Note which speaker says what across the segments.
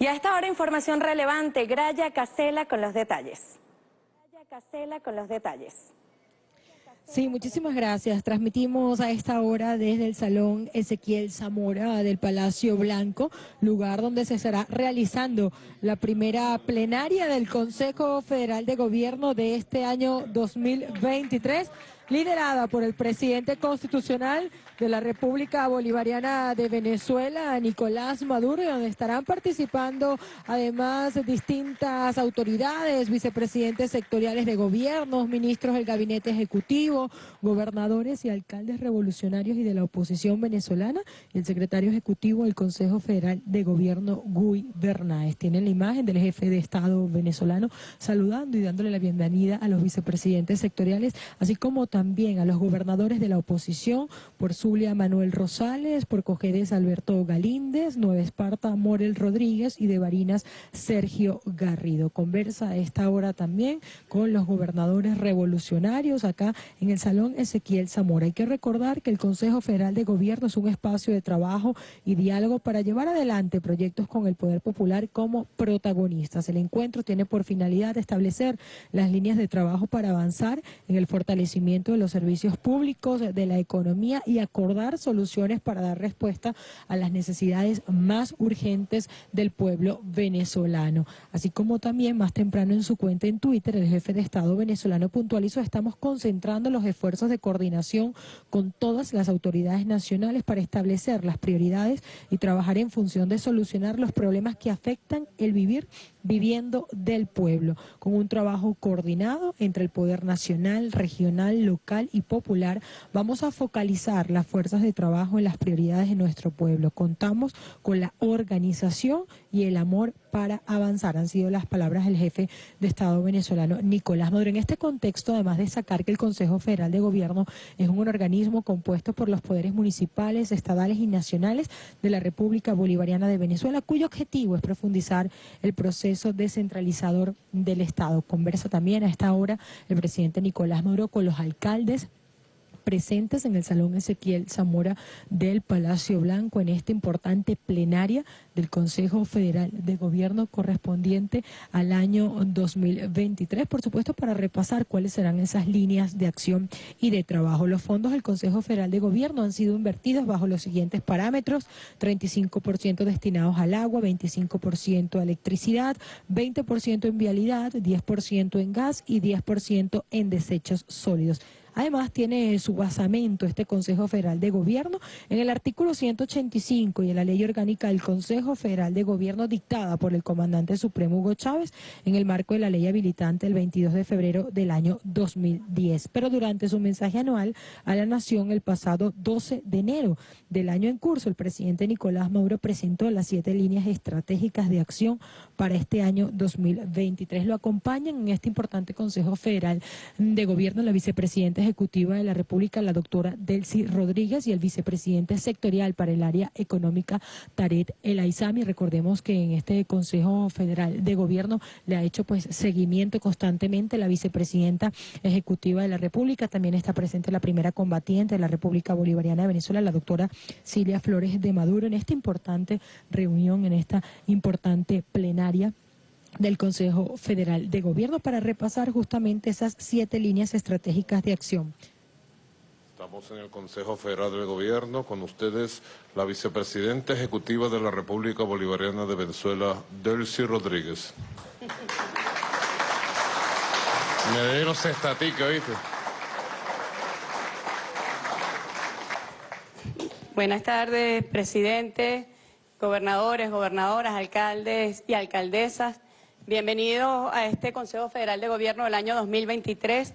Speaker 1: Y a esta hora información relevante, Graya Casela con los detalles. Graya Casela con los detalles.
Speaker 2: Sí, muchísimas gracias. Transmitimos a esta hora desde el Salón Ezequiel Zamora del Palacio Blanco, lugar donde se estará realizando la primera plenaria del Consejo Federal de Gobierno de este año 2023 liderada por el presidente constitucional de la República Bolivariana de Venezuela, Nicolás Maduro, donde estarán participando además distintas autoridades, vicepresidentes sectoriales de gobiernos, ministros del gabinete ejecutivo, gobernadores y alcaldes revolucionarios y de la oposición venezolana, y el secretario ejecutivo del Consejo Federal de Gobierno, Guy Bernáez. Tienen la imagen del jefe de Estado venezolano saludando y dándole la bienvenida a los vicepresidentes sectoriales, así como también también a los gobernadores de la oposición, por Zulia Manuel Rosales, por Cojedes Alberto Galíndez, Nueva Esparta Morel Rodríguez y de Barinas Sergio Garrido. Conversa esta hora también con los gobernadores revolucionarios acá en el Salón Ezequiel Zamora. Hay que recordar que el Consejo Federal de Gobierno es un espacio de trabajo y diálogo para llevar adelante proyectos con el Poder Popular como protagonistas. El encuentro tiene por finalidad establecer las líneas de trabajo para avanzar en el fortalecimiento de los servicios públicos, de la economía y acordar soluciones para dar respuesta a las necesidades más urgentes del pueblo venezolano. Así como también más temprano en su cuenta en Twitter, el jefe de Estado venezolano puntualizó, estamos concentrando los esfuerzos de coordinación con todas las autoridades nacionales para establecer las prioridades y trabajar en función de solucionar los problemas que afectan el vivir viviendo del pueblo, con un trabajo coordinado entre el Poder Nacional, Regional, Local y Popular. Vamos a focalizar las fuerzas de trabajo en las prioridades de nuestro pueblo. Contamos con la organización y el amor para avanzar. Han sido las palabras del jefe de Estado venezolano, Nicolás Maduro. En este contexto, además de sacar que el Consejo Federal de Gobierno es un organismo compuesto por los poderes municipales, estadales y nacionales de la República Bolivariana de Venezuela, cuyo objetivo es profundizar el proceso descentralizador del Estado. Conversa también a esta hora el presidente Nicolás Maduro con los alcaldes presentes en el Salón Ezequiel Zamora del Palacio Blanco en esta importante plenaria del Consejo Federal de Gobierno correspondiente al año 2023, por supuesto para repasar cuáles serán esas líneas de acción y de trabajo. Los fondos del Consejo Federal de Gobierno han sido invertidos bajo los siguientes parámetros, 35% destinados al agua, 25% a electricidad, 20% en vialidad, 10% en gas y 10% en desechos sólidos. Además, tiene su basamento este Consejo Federal de Gobierno en el artículo 185 y en la ley orgánica del Consejo Federal de Gobierno dictada por el comandante supremo Hugo Chávez en el marco de la ley habilitante el 22 de febrero del año 2010. Pero durante su mensaje anual a la Nación el pasado 12 de enero del año en curso, el presidente Nicolás Maduro presentó las siete líneas estratégicas de acción para este año 2023. Lo acompañan en este importante Consejo Federal de Gobierno la vicepresidenta Ejecutiva de la República, la doctora Delcy Rodríguez, y el vicepresidente sectorial para el área económica, Taret El Aizami. Recordemos que en este Consejo Federal de Gobierno le ha hecho pues seguimiento constantemente la vicepresidenta ejecutiva de la República. También está presente la primera combatiente de la República Bolivariana de Venezuela, la doctora Silvia Flores de Maduro, en esta importante reunión, en esta importante plenaria del Consejo Federal de Gobierno para repasar justamente esas siete líneas estratégicas de acción.
Speaker 3: Estamos en el Consejo Federal de Gobierno con ustedes la vicepresidenta ejecutiva de la República Bolivariana de Venezuela, Delcy Rodríguez. Me dieron estatica, ¿viste?
Speaker 4: Buenas tardes, presidente, gobernadores, gobernadoras, alcaldes y alcaldesas. Bienvenidos a este Consejo Federal de Gobierno del año 2023.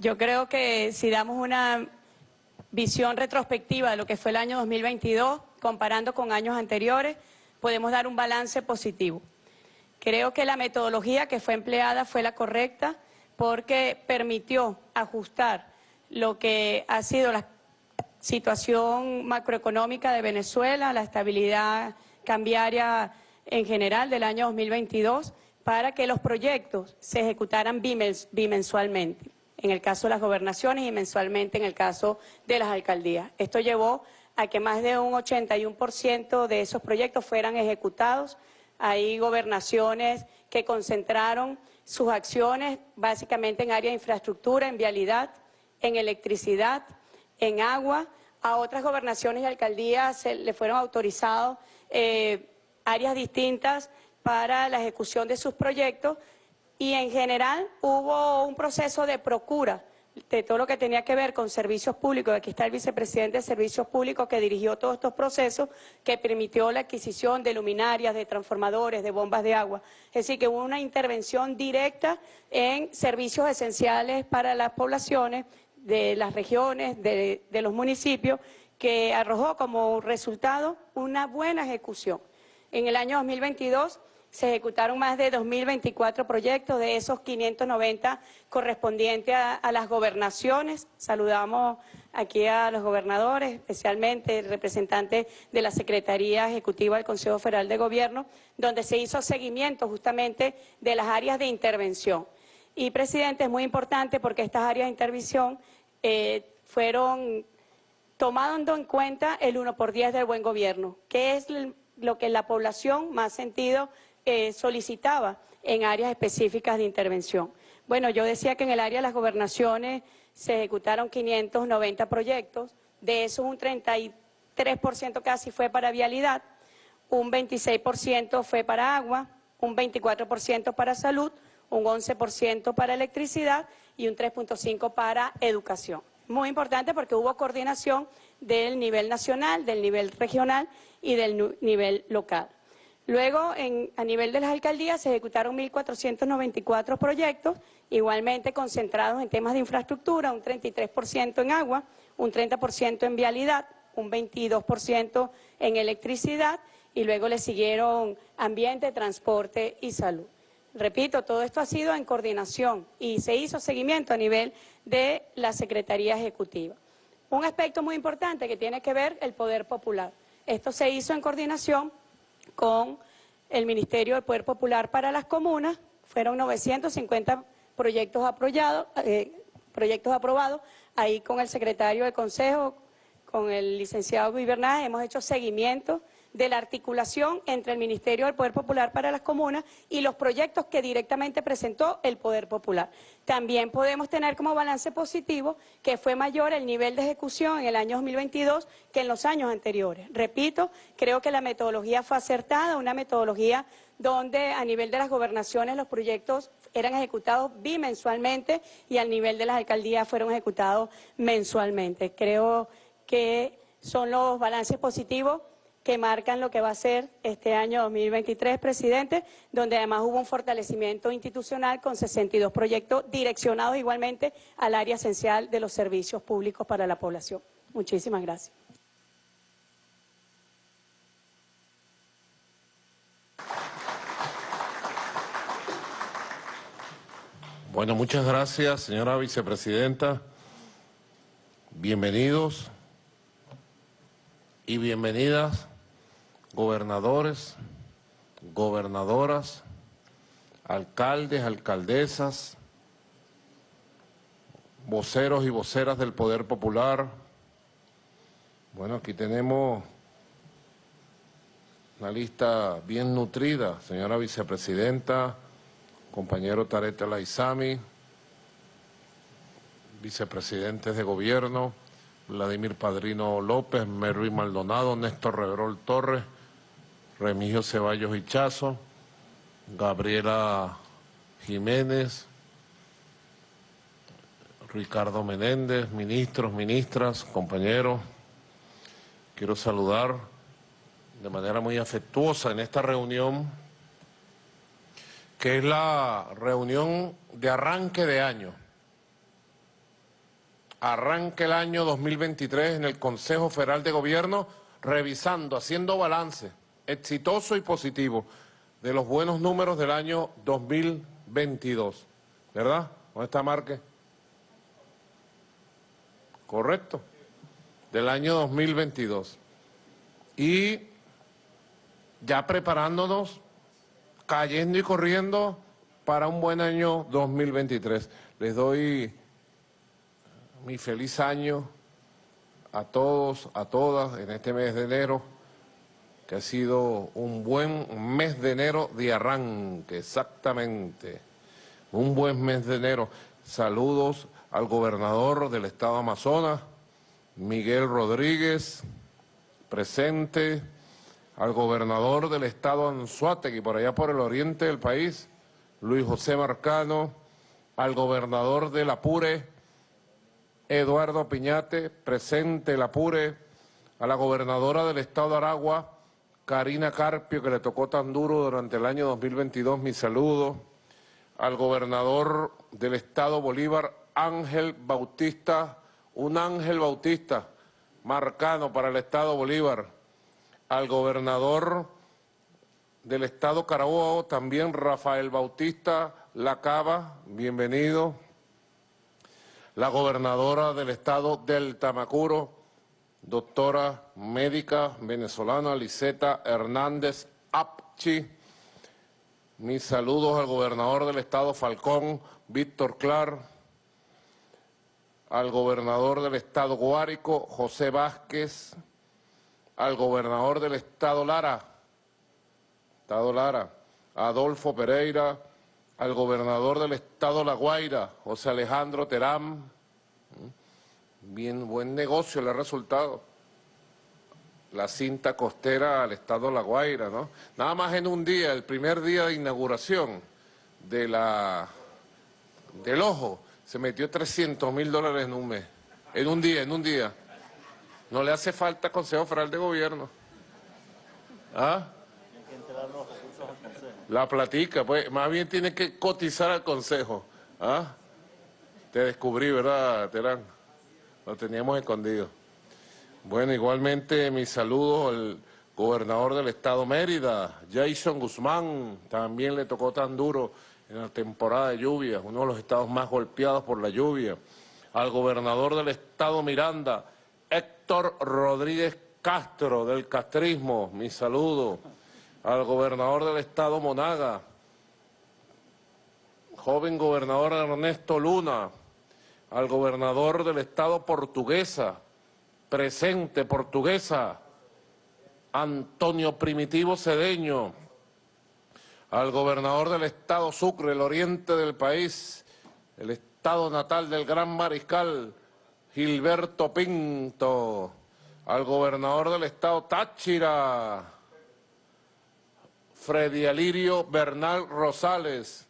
Speaker 4: Yo creo que si damos una visión retrospectiva de lo que fue el año 2022, comparando con años anteriores, podemos dar un balance positivo. Creo que la metodología que fue empleada fue la correcta porque permitió ajustar lo que ha sido la situación macroeconómica de Venezuela, la estabilidad cambiaria en general del año 2022 para que los proyectos se ejecutaran bimensualmente, en el caso de las gobernaciones y mensualmente en el caso de las alcaldías. Esto llevó a que más de un 81% de esos proyectos fueran ejecutados Hay gobernaciones que concentraron sus acciones básicamente en área de infraestructura, en vialidad, en electricidad, en agua. A otras gobernaciones y alcaldías se le fueron autorizados eh, áreas distintas para la ejecución de sus proyectos y en general hubo un proceso de procura de todo lo que tenía que ver con servicios públicos. Aquí está el vicepresidente de Servicios Públicos que dirigió todos estos procesos, que permitió la adquisición de luminarias, de transformadores, de bombas de agua. Es decir, que hubo una intervención directa en servicios esenciales para las poblaciones de las regiones, de, de los municipios, que arrojó como resultado una buena ejecución. En el año 2022 se ejecutaron más de 2.024 proyectos, de esos 590 correspondientes a, las gobernaciones. Saludamos aquí a los gobernadores, especialmente el representante de la Secretaría Ejecutiva del Consejo Federal de Gobierno, donde se hizo seguimiento justamente de las áreas de intervención. Y, presidente, es muy importante porque estas áreas de intervención eh, fueron tomando en cuenta el 1 por 10 del buen gobierno, que es lo que la población más sentido eh, solicitaba en áreas específicas de intervención. Bueno, yo decía que en el área de las gobernaciones se ejecutaron 590 proyectos, de esos un 33% casi fue para vialidad, un 26% fue para agua, un 24% para salud, un 11% para electricidad y un 3.5% para educación. Muy importante porque hubo coordinación del nivel nacional, del nivel regional y del nivel local. Luego, a nivel de las alcaldías, se ejecutaron 1.494 proyectos, igualmente concentrados en temas de infraestructura, un 33% en agua, un 30% en vialidad, un 22% en electricidad y luego le siguieron ambiente, transporte y salud. Repito, todo esto ha sido en coordinación y se hizo seguimiento a nivel de la Secretaría Ejecutiva. Un aspecto muy importante que tiene que ver el poder popular. Esto se hizo en coordinación con el Ministerio del Poder Popular para las comunas. Fueron 950 proyectos eh, proyectos aprobados. Ahí con el secretario del Consejo, con el licenciado Guibernaz, hemos hecho seguimiento de la articulación entre el Ministerio del Poder Popular para las comunas y los proyectos que directamente presentó el Poder Popular. También podemos tener como balance positivo que fue mayor el nivel de ejecución en el año 2022 que en los años anteriores. Repito, creo que la metodología fue acertada, una metodología donde a nivel de las gobernaciones los proyectos eran ejecutados bimensualmente y al nivel de las alcaldías fueron ejecutados mensualmente. Creo que son los balances positivos que marcan lo que va a ser este año 2023, presidente, donde además hubo un fortalecimiento institucional con 62 proyectos direccionados igualmente al área esencial de los servicios públicos para la población. Muchísimas gracias.
Speaker 3: Bueno, muchas gracias, señora vicepresidenta. Bienvenidos y bienvenidas gobernadores, gobernadoras, alcaldes, alcaldesas, voceros y voceras del Poder Popular. Bueno, aquí tenemos una lista bien nutrida, señora vicepresidenta, compañero Tarete Laizami, vicepresidentes de gobierno, Vladimir Padrino López, Mervin Maldonado, Néstor Reverol Torres, Remigio Ceballos Hichazo, Gabriela Jiménez, Ricardo Menéndez, ministros, ministras, compañeros. Quiero saludar de manera muy afectuosa en esta reunión, que es la reunión de arranque de año. Arranque el año 2023 en el Consejo Federal de Gobierno, revisando, haciendo balance exitoso y positivo de los buenos números del año 2022. ¿Verdad? ¿Dónde está Marque? Correcto. Del año 2022. Y ya preparándonos, cayendo y corriendo para un buen año 2023. Les doy mi feliz año a todos, a todas en este mes de enero que ha sido un buen mes de enero de arranque, exactamente. Un buen mes de enero. Saludos al gobernador del estado Amazonas, Miguel Rodríguez, presente, al gobernador del estado Anzuategui, por allá por el oriente del país, Luis José Marcano, al gobernador del Apure, Eduardo Piñate, presente el Apure, a la gobernadora del estado de Aragua, Karina Carpio, que le tocó tan duro durante el año 2022, mi saludo, al gobernador del estado Bolívar, Ángel Bautista, un Ángel Bautista, marcano para el estado Bolívar, al gobernador del estado Carabobo, también Rafael Bautista Lacaba, bienvenido, la gobernadora del estado del Tamacuro, doctora médica venezolana Liseta Hernández Apchi. Mis saludos al gobernador del estado Falcón, Víctor Clar, al gobernador del estado Guárico, José Vázquez, al gobernador del estado Lara, estado Lara, Adolfo Pereira, al gobernador del estado La Guaira, José Alejandro Terán, Bien, buen negocio le ha resultado. La cinta costera al estado La Guaira, ¿no? Nada más en un día, el primer día de inauguración de la, del ojo, se metió 300 mil dólares en un mes. En un día, en un día. No le hace falta Consejo Federal de Gobierno. ¿Ah? La platica, pues, más bien tiene que cotizar al Consejo. ¿Ah? Te descubrí, ¿verdad, Terán? Lo teníamos escondido. Bueno, igualmente mis saludos al gobernador del estado Mérida, Jason Guzmán, también le tocó tan duro en la temporada de lluvia, uno de los estados más golpeados por la lluvia. Al gobernador del estado Miranda, Héctor Rodríguez Castro, del castrismo, mi saludo. Al gobernador del estado Monaga, joven gobernador Ernesto Luna, al gobernador del estado portuguesa, presente portuguesa, Antonio Primitivo Cedeño, al gobernador del estado Sucre, el oriente del país, el estado natal del gran mariscal, Gilberto Pinto, al gobernador del estado Táchira, Freddy Alirio Bernal Rosales,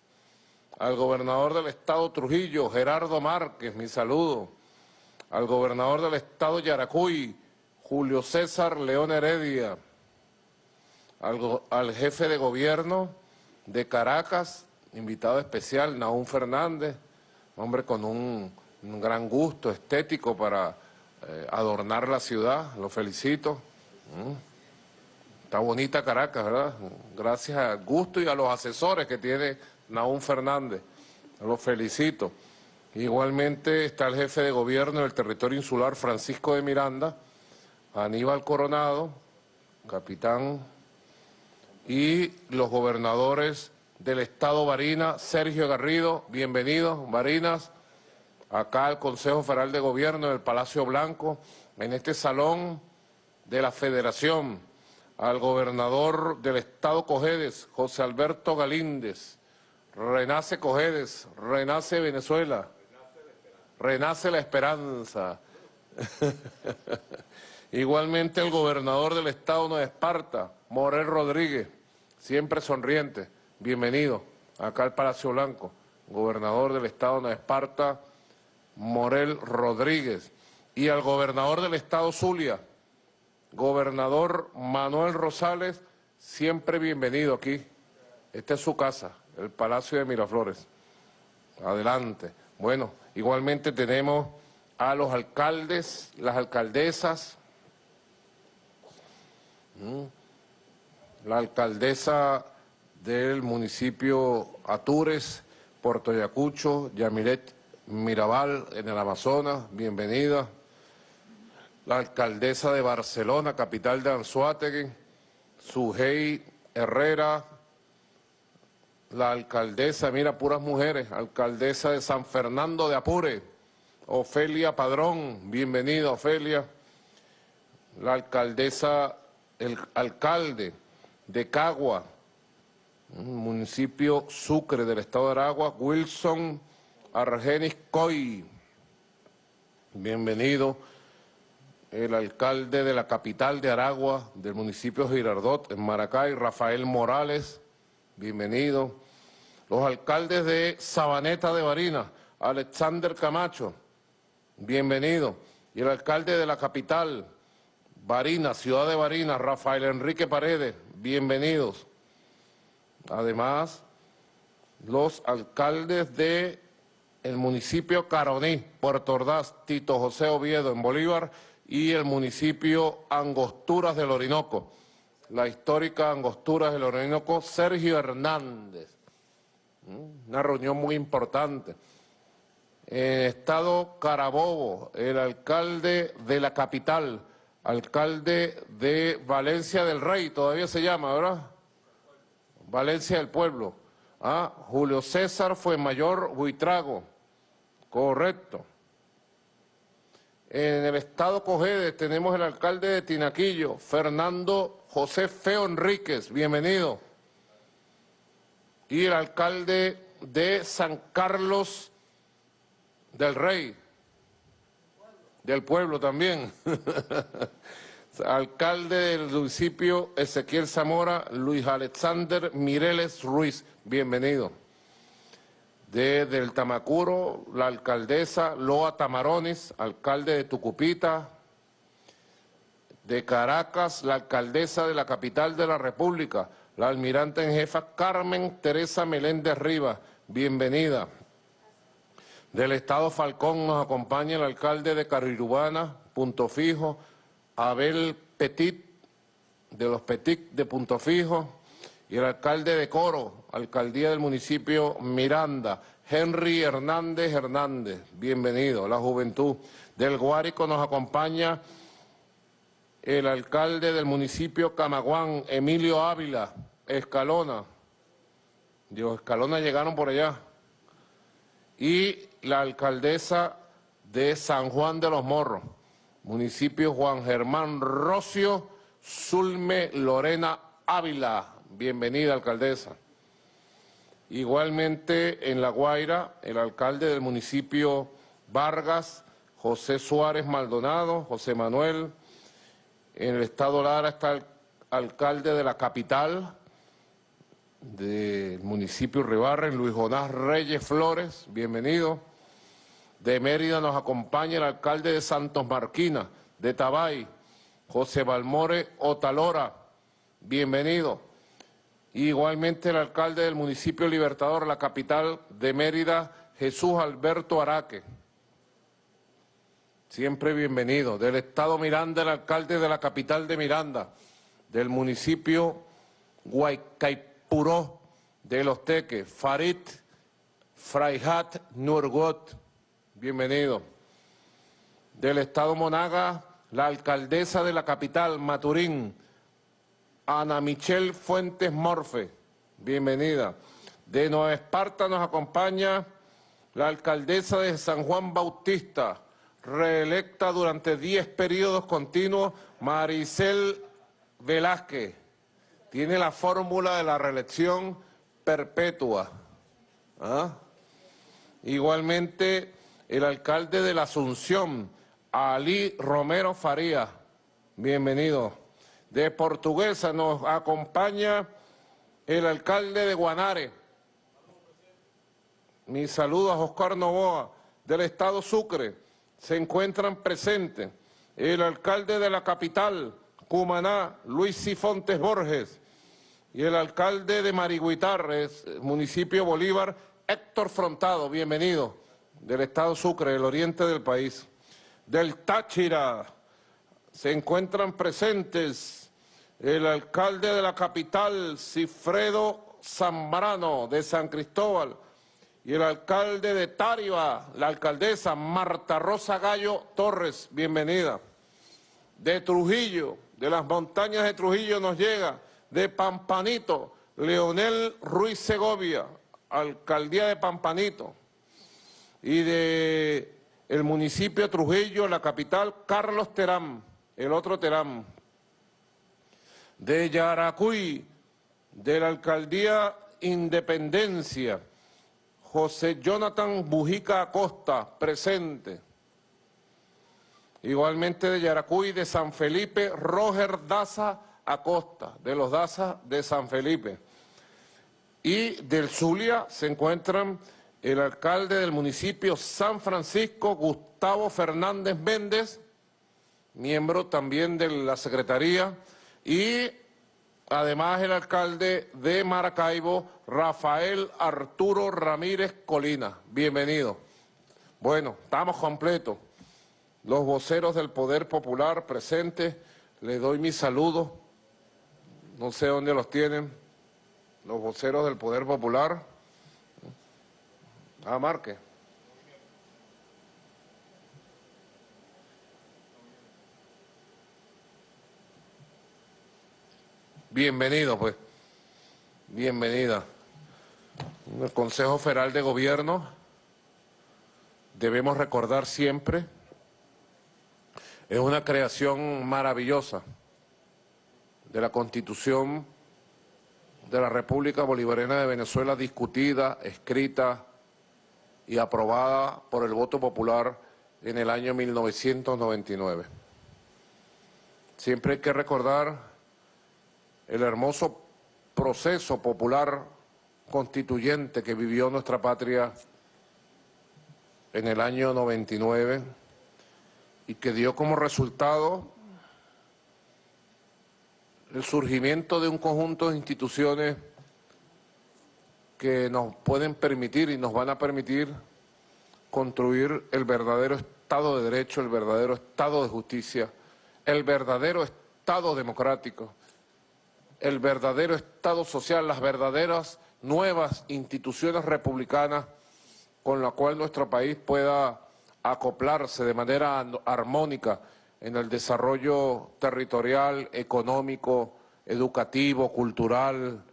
Speaker 3: al gobernador del estado Trujillo, Gerardo Márquez, mi saludo, al gobernador del estado Yaracuy, Julio César León Heredia, al, jefe de gobierno de Caracas, invitado especial, Naún Fernández, hombre con un, gran gusto estético para eh, adornar la ciudad, lo felicito. Mm. Está bonita Caracas, ¿verdad? Gracias al gusto y a los asesores que tiene Naún Fernández, lo felicito. Igualmente está el jefe de gobierno del territorio insular, Francisco de Miranda, Aníbal Coronado, capitán, y los gobernadores del estado Barina, Sergio Garrido, bienvenidos, Barinas, acá al Consejo Federal de Gobierno del Palacio Blanco, en este salón de la Federación, al gobernador del estado Cojedes, José Alberto Galíndez, Renace Cojedes, renace Venezuela, renace la esperanza. Igualmente el gobernador del estado de Esparta, Morel Rodríguez, siempre sonriente, bienvenido acá al Palacio Blanco, gobernador del estado de Esparta, Morel Rodríguez, y al gobernador del estado Zulia, gobernador Manuel Rosales, siempre bienvenido aquí, esta es su casa el Palacio de Miraflores. Adelante. Bueno, igualmente tenemos a los alcaldes, las alcaldesas, mm. la alcaldesa del municipio Atures, Puerto Ayacucho, Yamilet Mirabal en el Amazonas, bienvenida. La alcaldesa de Barcelona, capital de Anzuategui, Sujei Herrera, la alcaldesa, mira, puras mujeres, alcaldesa de San Fernando de Apure, Ofelia Padrón, bienvenida Ofelia, la alcaldesa el alcalde de Cagua, municipio Sucre del estado de Aragua, Wilson Argenis Coy. Bienvenido. El alcalde de la capital de Aragua, del municipio Girardot, en Maracay, Rafael Morales. Bienvenido. Los alcaldes de Sabaneta de Barinas, Alexander Camacho. Bienvenido. Y el alcalde de la capital, Barinas, ciudad de Barinas, Rafael Enrique Paredes. Bienvenidos. Además, los alcaldes de el municipio Caroní, Puerto Ordaz, Tito José Oviedo en Bolívar y el municipio Angosturas del Orinoco, la histórica Angosturas del Orinoco, Sergio Hernández. Una reunión muy importante. En estado Carabobo, el alcalde de la capital, alcalde de Valencia del Rey, todavía se llama, ¿verdad? Valencia del Pueblo. Ah, Julio César fue mayor Buitrago. Correcto. En el estado Cojedes tenemos el alcalde de Tinaquillo, Fernando José Feo Enríquez, bienvenido. Y el alcalde de San Carlos del Rey, del pueblo también. alcalde del municipio Ezequiel Zamora, Luis Alexander Mireles Ruiz, bienvenido. Desde el Tamacuro, la alcaldesa Loa Tamarones, alcalde de Tucupita. De Caracas, la alcaldesa de la capital de la República, la almirante en jefa Carmen Teresa Meléndez Rivas, bienvenida. Del Estado Falcón nos acompaña el alcalde de Carirubana, Punto Fijo, Abel Petit, de los Petit de Punto Fijo, y el alcalde de Coro, alcaldía del municipio Miranda, Henry Hernández Hernández, bienvenido, la juventud. Del Guárico nos acompaña el alcalde del municipio Camaguán, Emilio Ávila, Escalona. Dios, Escalona llegaron por allá. Y la alcaldesa de San Juan de los Morros municipio Juan Germán Rocio, Zulme Lorena Ávila. Bienvenida, alcaldesa. Igualmente en La Guaira, el alcalde del municipio Vargas, José Suárez Maldonado, José Manuel. En el estado Lara está el alcalde de la capital del municipio Ribarren, Luis Jonás Reyes Flores, bienvenido. De Mérida nos acompaña el alcalde de Santos Marquina, de Tabay, José Balmore Otalora. Bienvenido. Igualmente el alcalde del municipio Libertador, la capital de Mérida, Jesús Alberto Araque. Siempre bienvenido. Del estado Miranda, el alcalde de la capital de Miranda, del municipio Guaycaipuró, de Los Teques, Farid Fraihat Nurgot bienvenido. Del Estado Monaga, la alcaldesa de la capital, Maturín, Ana Michelle Fuentes Morfe, bienvenida. De Nueva Esparta nos acompaña la alcaldesa de San Juan Bautista, reelecta durante 10 periodos continuos, Maricel Velázquez. Tiene la fórmula de la reelección perpetua. ¿Ah? Igualmente, el alcalde de la Asunción, Ali Romero Faría. Bienvenido. De Portuguesa nos acompaña el alcalde de Guanare. Mi saludo a Oscar Novoa, del estado Sucre. Se encuentran presentes el alcalde de la capital, Cumaná, Luis Cifontes Borges, y el alcalde de Mariguitarres, municipio Bolívar, Héctor Frontado. Bienvenido del estado Sucre, el oriente del país, del Táchira, se encuentran presentes el alcalde de la capital, Cifredo Zambrano, de San Cristóbal, y el alcalde de Tariba, la alcaldesa Marta Rosa Gallo Torres, bienvenida. De Trujillo, de las montañas de Trujillo nos llega, de Pampanito, Leonel Ruiz Segovia, alcaldía de Pampanito y de el municipio de Trujillo, la capital, Carlos Terán, el otro Terán. de Yaracuy, de la Alcaldía Independencia, José Jonathan Bujica Acosta, presente. Igualmente de Yaracuy, de San Felipe, Roger Daza Acosta, de los Daza de San Felipe. Y del Zulia se encuentran el alcalde del municipio San Francisco, Gustavo Fernández Méndez, miembro también de la Secretaría, y además el alcalde de Maracaibo, Rafael Arturo Ramírez Colina. Bienvenido. Bueno, estamos completos. Los voceros del Poder Popular presentes, les doy mis saludos. No sé dónde los tienen. Los voceros del Poder Popular. Ah, Marque. Bienvenido, pues. Bienvenida. El Consejo Federal de Gobierno debemos recordar siempre es una creación maravillosa de la Constitución de la República Bolivariana de Venezuela discutida, escrita y aprobada por el voto popular en el año 1999. Siempre hay que recordar el hermoso proceso popular constituyente que vivió nuestra patria en el año 99 y que dio como resultado el surgimiento de un conjunto de instituciones que nos pueden permitir y nos van a permitir construir el verdadero Estado de Derecho, el verdadero Estado de Justicia, el verdadero Estado democrático, el verdadero Estado social, las verdaderas nuevas instituciones republicanas con la cual nuestro país pueda acoplarse de manera armónica en el desarrollo territorial, económico, educativo, cultural,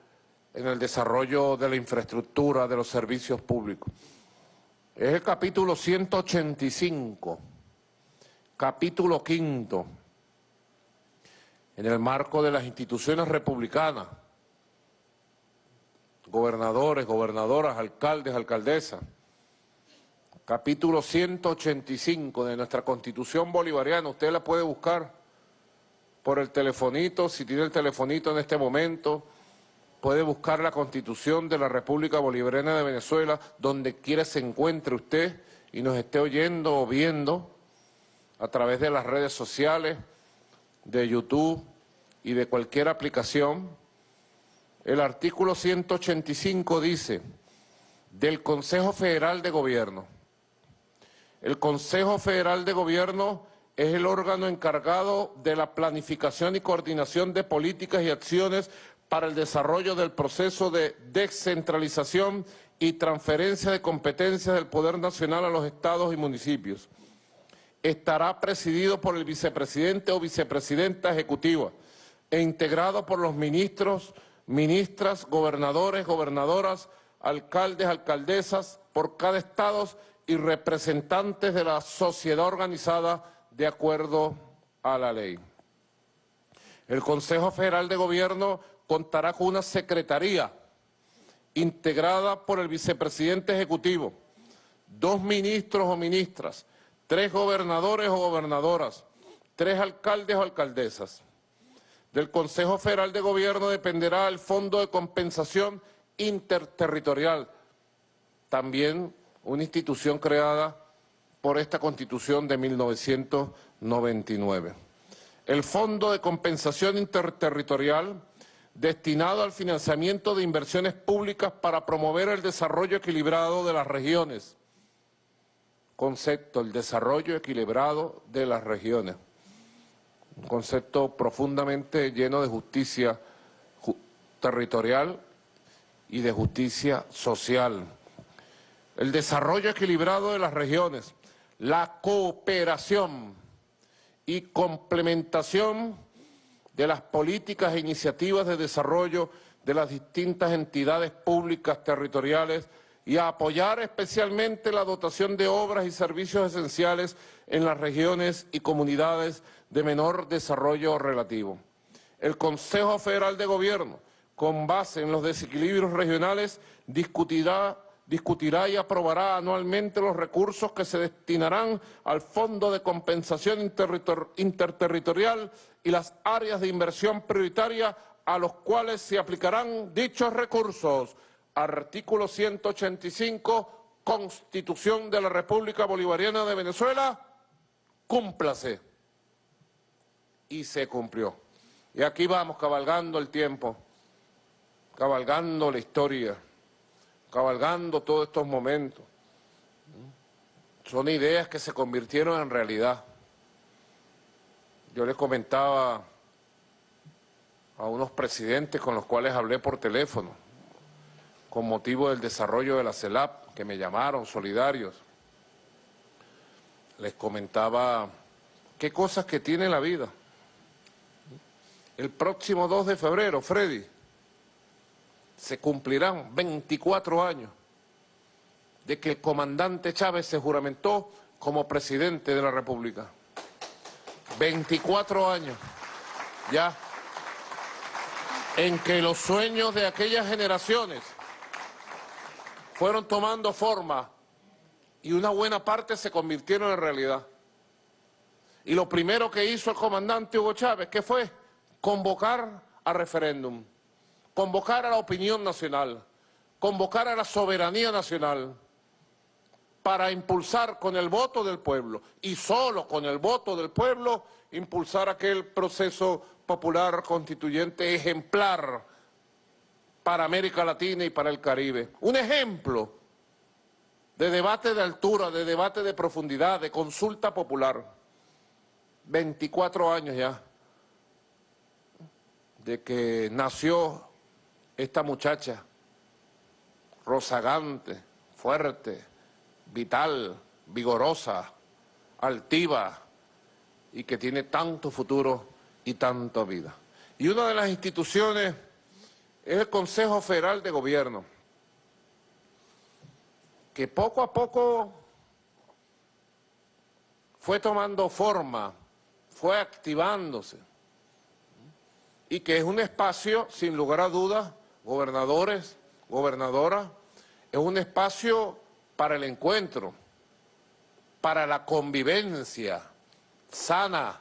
Speaker 3: en el desarrollo de la infraestructura, de los servicios públicos. Es el capítulo 185, capítulo quinto, en el marco de las instituciones republicanas, gobernadores, gobernadoras, alcaldes, alcaldesas, capítulo 185 de nuestra Constitución Bolivariana. Usted la puede buscar por el telefonito, si tiene el telefonito en este momento, puede buscar la Constitución de la República Bolivariana de Venezuela, donde quiera se encuentre usted y nos esté oyendo o viendo a través de las redes sociales, de YouTube y de cualquier aplicación. El artículo 185 dice, del Consejo Federal de Gobierno, el Consejo Federal de Gobierno es el órgano encargado de la planificación y coordinación de políticas y acciones para el desarrollo del proceso de descentralización y transferencia de competencias del Poder Nacional a los estados y municipios. Estará presidido por el vicepresidente o vicepresidenta ejecutiva e integrado por los ministros, ministras, gobernadores, gobernadoras, alcaldes, alcaldesas por cada estado y representantes de la sociedad organizada de acuerdo a la ley. El Consejo Federal de Gobierno contará con una secretaría integrada por el vicepresidente ejecutivo, dos ministros o ministras, tres gobernadores o gobernadoras, tres alcaldes o alcaldesas. Del Consejo Federal de Gobierno dependerá el Fondo de Compensación Interterritorial, también una institución creada por esta Constitución de 1999. El Fondo de Compensación Interterritorial, destinado al financiamiento de inversiones públicas para promover el desarrollo equilibrado de las regiones. Concepto, el desarrollo equilibrado de las regiones. Un concepto profundamente lleno de justicia territorial y de justicia social el desarrollo equilibrado de las regiones, la cooperación y complementación de las políticas e iniciativas de desarrollo de las distintas entidades públicas territoriales y a apoyar especialmente la dotación de obras y servicios esenciales en las regiones y comunidades de menor desarrollo relativo. el Consejo Federal de Gobierno, con base en los desequilibrios regionales, discutirá, discutirá y aprobará anualmente los recursos que se destinarán al Fondo de Compensación Interterritor- Interterritorial y las áreas de inversión prioritaria a los cuales se aplicarán dichos recursos. Artículo 185, Constitución de la República Bolivariana de Venezuela, cúmplase. Y se cumplió. Y aquí vamos cabalgando el tiempo, cabalgando la historia, cabalgando todos estos momentos. Son ideas que se convirtieron en realidad. Yo les comentaba a unos presidentes con los cuales hablé por teléfono, con motivo del desarrollo de la CELAP, que me llamaron solidarios. Les comentaba qué cosas que tiene la vida. El próximo 2 de febrero, Freddy, se cumplirán 24 años de que el comandante Chávez se juramentó como presidente de la República. 24 años ya en que los sueños de aquellas generaciones fueron tomando forma y una buena parte se convirtieron en realidad. Y lo primero que hizo el comandante Hugo Chávez, ¿qué fue? Convocar a referéndum, convocar a la opinión nacional, convocar a la soberanía nacional para impulsar con el voto del pueblo y solo con el voto del pueblo impulsar aquel proceso popular constituyente ejemplar para América Latina y para el Caribe. Un ejemplo de debate de altura, de debate de profundidad, de consulta popular. 24 años ya de que nació esta muchacha, rozagante, fuerte, vital, vigorosa, altiva y que tiene tanto futuro y tanta vida. Y una de las instituciones es el Consejo Federal de Gobierno, que poco a poco fue tomando forma, fue activándose, y que es un espacio, sin lugar a dudas, gobernadores, gobernadoras, es un espacio para el encuentro, para la convivencia sana,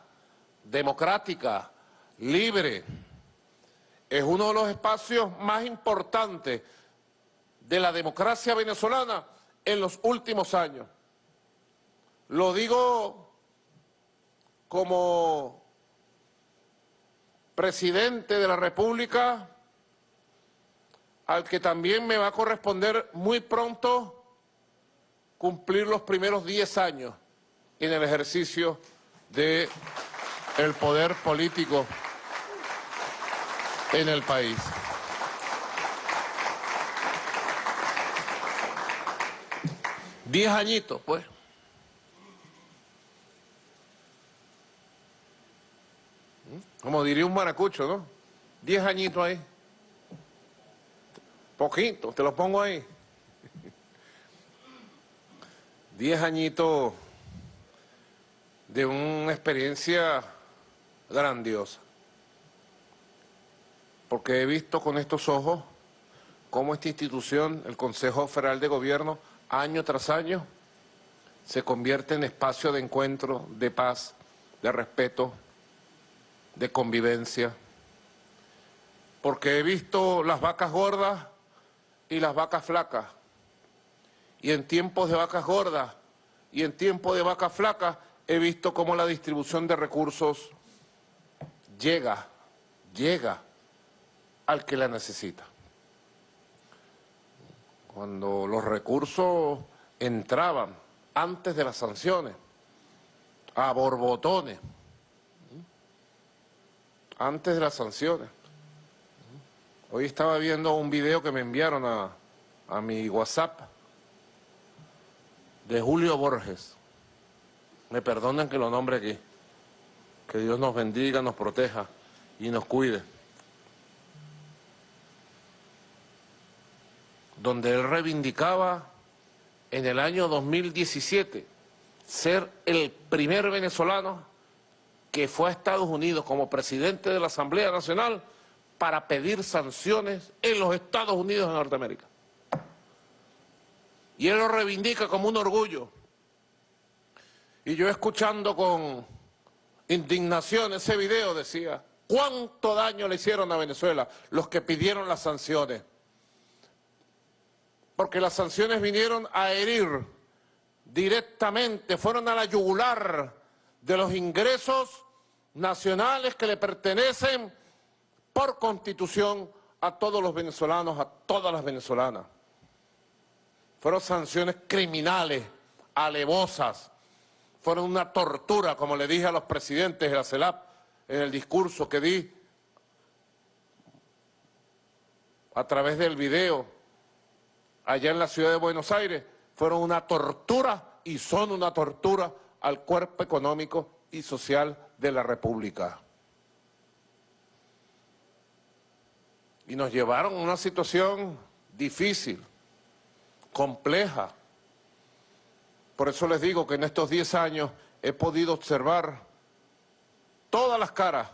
Speaker 3: democrática, libre. Es uno de los espacios más importantes de la democracia venezolana en los últimos años. Lo digo como presidente de la República, al que también me va a corresponder muy pronto cumplir los primeros 10 años en el ejercicio de el poder político en el país. Diez añitos, pues. Como diría un maracucho, ¿no? Diez añitos ahí. Poquito, te lo pongo ahí. Diez añitos de una experiencia grandiosa. Porque he visto con estos ojos cómo esta institución, el Consejo Federal de Gobierno, año tras año, se convierte en espacio de encuentro, de paz, de respeto, de convivencia. Porque he visto las vacas gordas y las vacas flacas. Y en tiempos de vacas gordas y en tiempos de vacas flacas he visto cómo la distribución de recursos llega, llega al que la necesita. Cuando los recursos entraban antes de las sanciones, a borbotones, antes de las sanciones. Hoy estaba viendo un video que me enviaron a, a mi WhatsApp de Julio Borges. Me perdonen que lo nombre aquí. Que Dios nos bendiga, nos proteja y nos cuide. Donde él reivindicaba en el año 2017 ser el primer venezolano que fue a Estados Unidos como presidente de la Asamblea Nacional para pedir sanciones en los Estados Unidos de Norteamérica. Y él lo reivindica como un orgullo. Y yo escuchando con indignación ese video decía, ¿cuánto daño le hicieron a Venezuela los que pidieron las sanciones? Porque las sanciones vinieron a herir directamente, fueron a la yugular de los ingresos nacionales que le pertenecen por constitución a todos los venezolanos, a todas las venezolanas. Fueron sanciones criminales, alevosas, fueron una tortura, como le dije a los presidentes de la CELAP en el discurso que di a través del video allá en la ciudad de Buenos Aires, fueron una tortura y son una tortura al cuerpo económico y social de la República. Y nos llevaron a una situación difícil, compleja. Por eso les digo que en estos 10 años he podido observar todas las caras,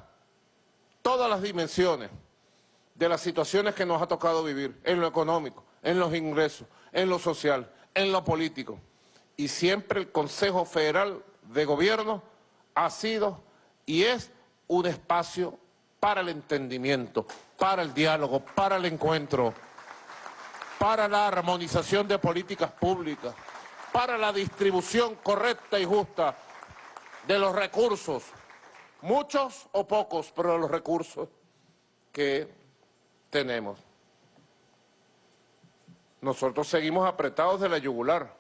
Speaker 3: todas las dimensiones de las situaciones que nos ha tocado vivir, en lo económico, en los ingresos, en lo social, en lo político. Y siempre el Consejo Federal de Gobierno ha sido y es un espacio para el entendimiento, para el diálogo, para el encuentro, para la armonización de políticas públicas, para la distribución correcta y justa de los recursos, muchos o pocos, pero los recursos que tenemos. Nosotros seguimos apretados de la yugular,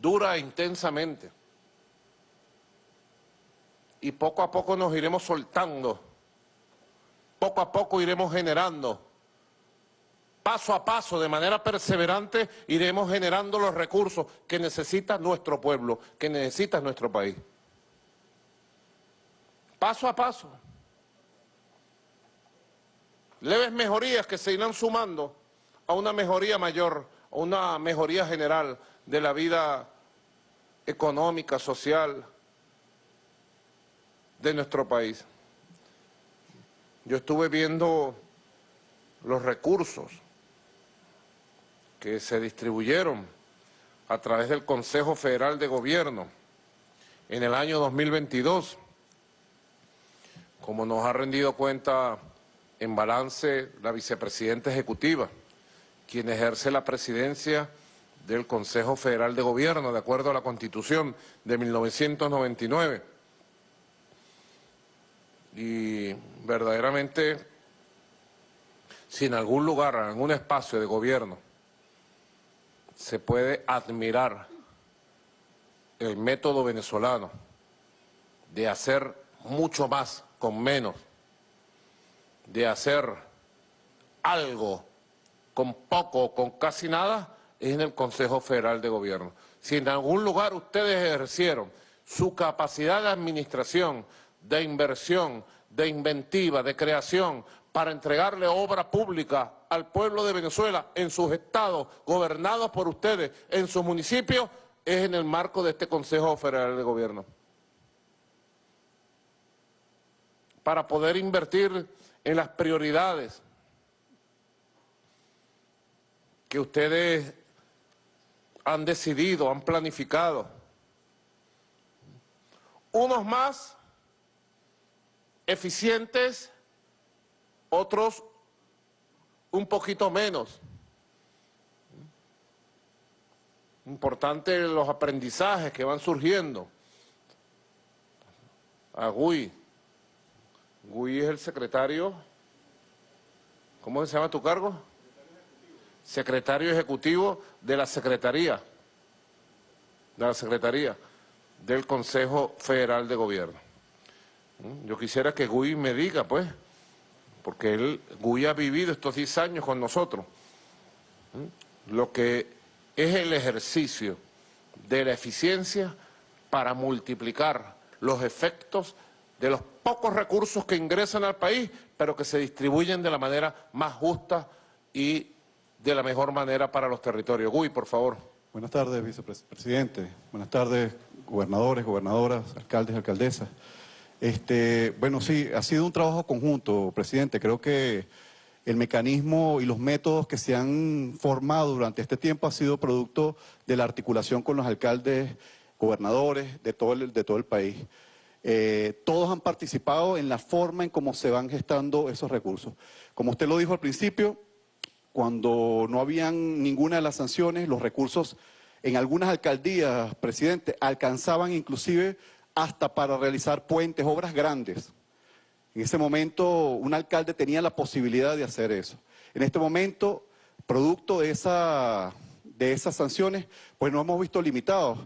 Speaker 3: dura intensamente y poco a poco nos iremos soltando, poco a poco iremos generando, paso a paso, de manera perseverante, iremos generando los recursos que necesita nuestro pueblo, que necesita nuestro país. Paso a paso. Leves mejorías que se irán sumando a una mejoría mayor, a una mejoría general de la vida económica, social, de nuestro país. Yo estuve viendo los recursos que se distribuyeron a través del Consejo Federal de Gobierno en el año 2022, como nos ha rendido cuenta en balance la vicepresidenta ejecutiva, quien ejerce la presidencia del Consejo Federal de Gobierno, de acuerdo a la Constitución de 1999 y verdaderamente si en algún lugar, en algún espacio de gobierno se puede admirar el método venezolano de hacer mucho más con menos, de hacer algo con poco o con casi nada, es en el Consejo Federal de Gobierno. Si en algún lugar ustedes ejercieron su capacidad de administración, de inversión, de inventiva, de creación, para entregarle obra pública al pueblo de Venezuela en sus estados, gobernados por ustedes, en sus municipios, es en el marco de este Consejo Federal de Gobierno. Para poder invertir en las prioridades que ustedes han decidido, han planificado. Unos más eficientes, otros un poquito menos. Importante los aprendizajes que van surgiendo. A Gui. Es el secretario, ¿cómo se llama tu cargo? Secretario Ejecutivo de la Secretaría, de la Secretaría del Consejo Federal de Gobierno. Mm, yo quisiera que Gui me diga, pues, porque él, Gui ha vivido estos 10 años con nosotros, mm, lo que es el ejercicio de la eficiencia para multiplicar los efectos de los pocos recursos que ingresan al país, pero que se distribuyen de la manera más justa y de la mejor manera para los territorios. Gui, por favor.
Speaker 5: Buenas tardes, vicepresidente. Buenas tardes, gobernadores, gobernadoras, alcaldes, alcaldesas. Este, bueno, sí, ha sido un trabajo conjunto, presidente. Creo que el mecanismo y los métodos que se han formado durante este tiempo ha sido producto de la articulación con los alcaldes, gobernadores de todo el, de todo el país. Eh, todos han participado en la forma en cómo se van gestando esos recursos. Como usted lo dijo al principio, cuando no habían ninguna de las sanciones, los recursos en algunas alcaldías, presidente, alcanzaban inclusive hasta para realizar puentes, obras grandes. En ese momento un alcalde tenía la posibilidad de hacer eso. En este momento, producto de, esa, de esas sanciones, pues nos hemos visto limitados.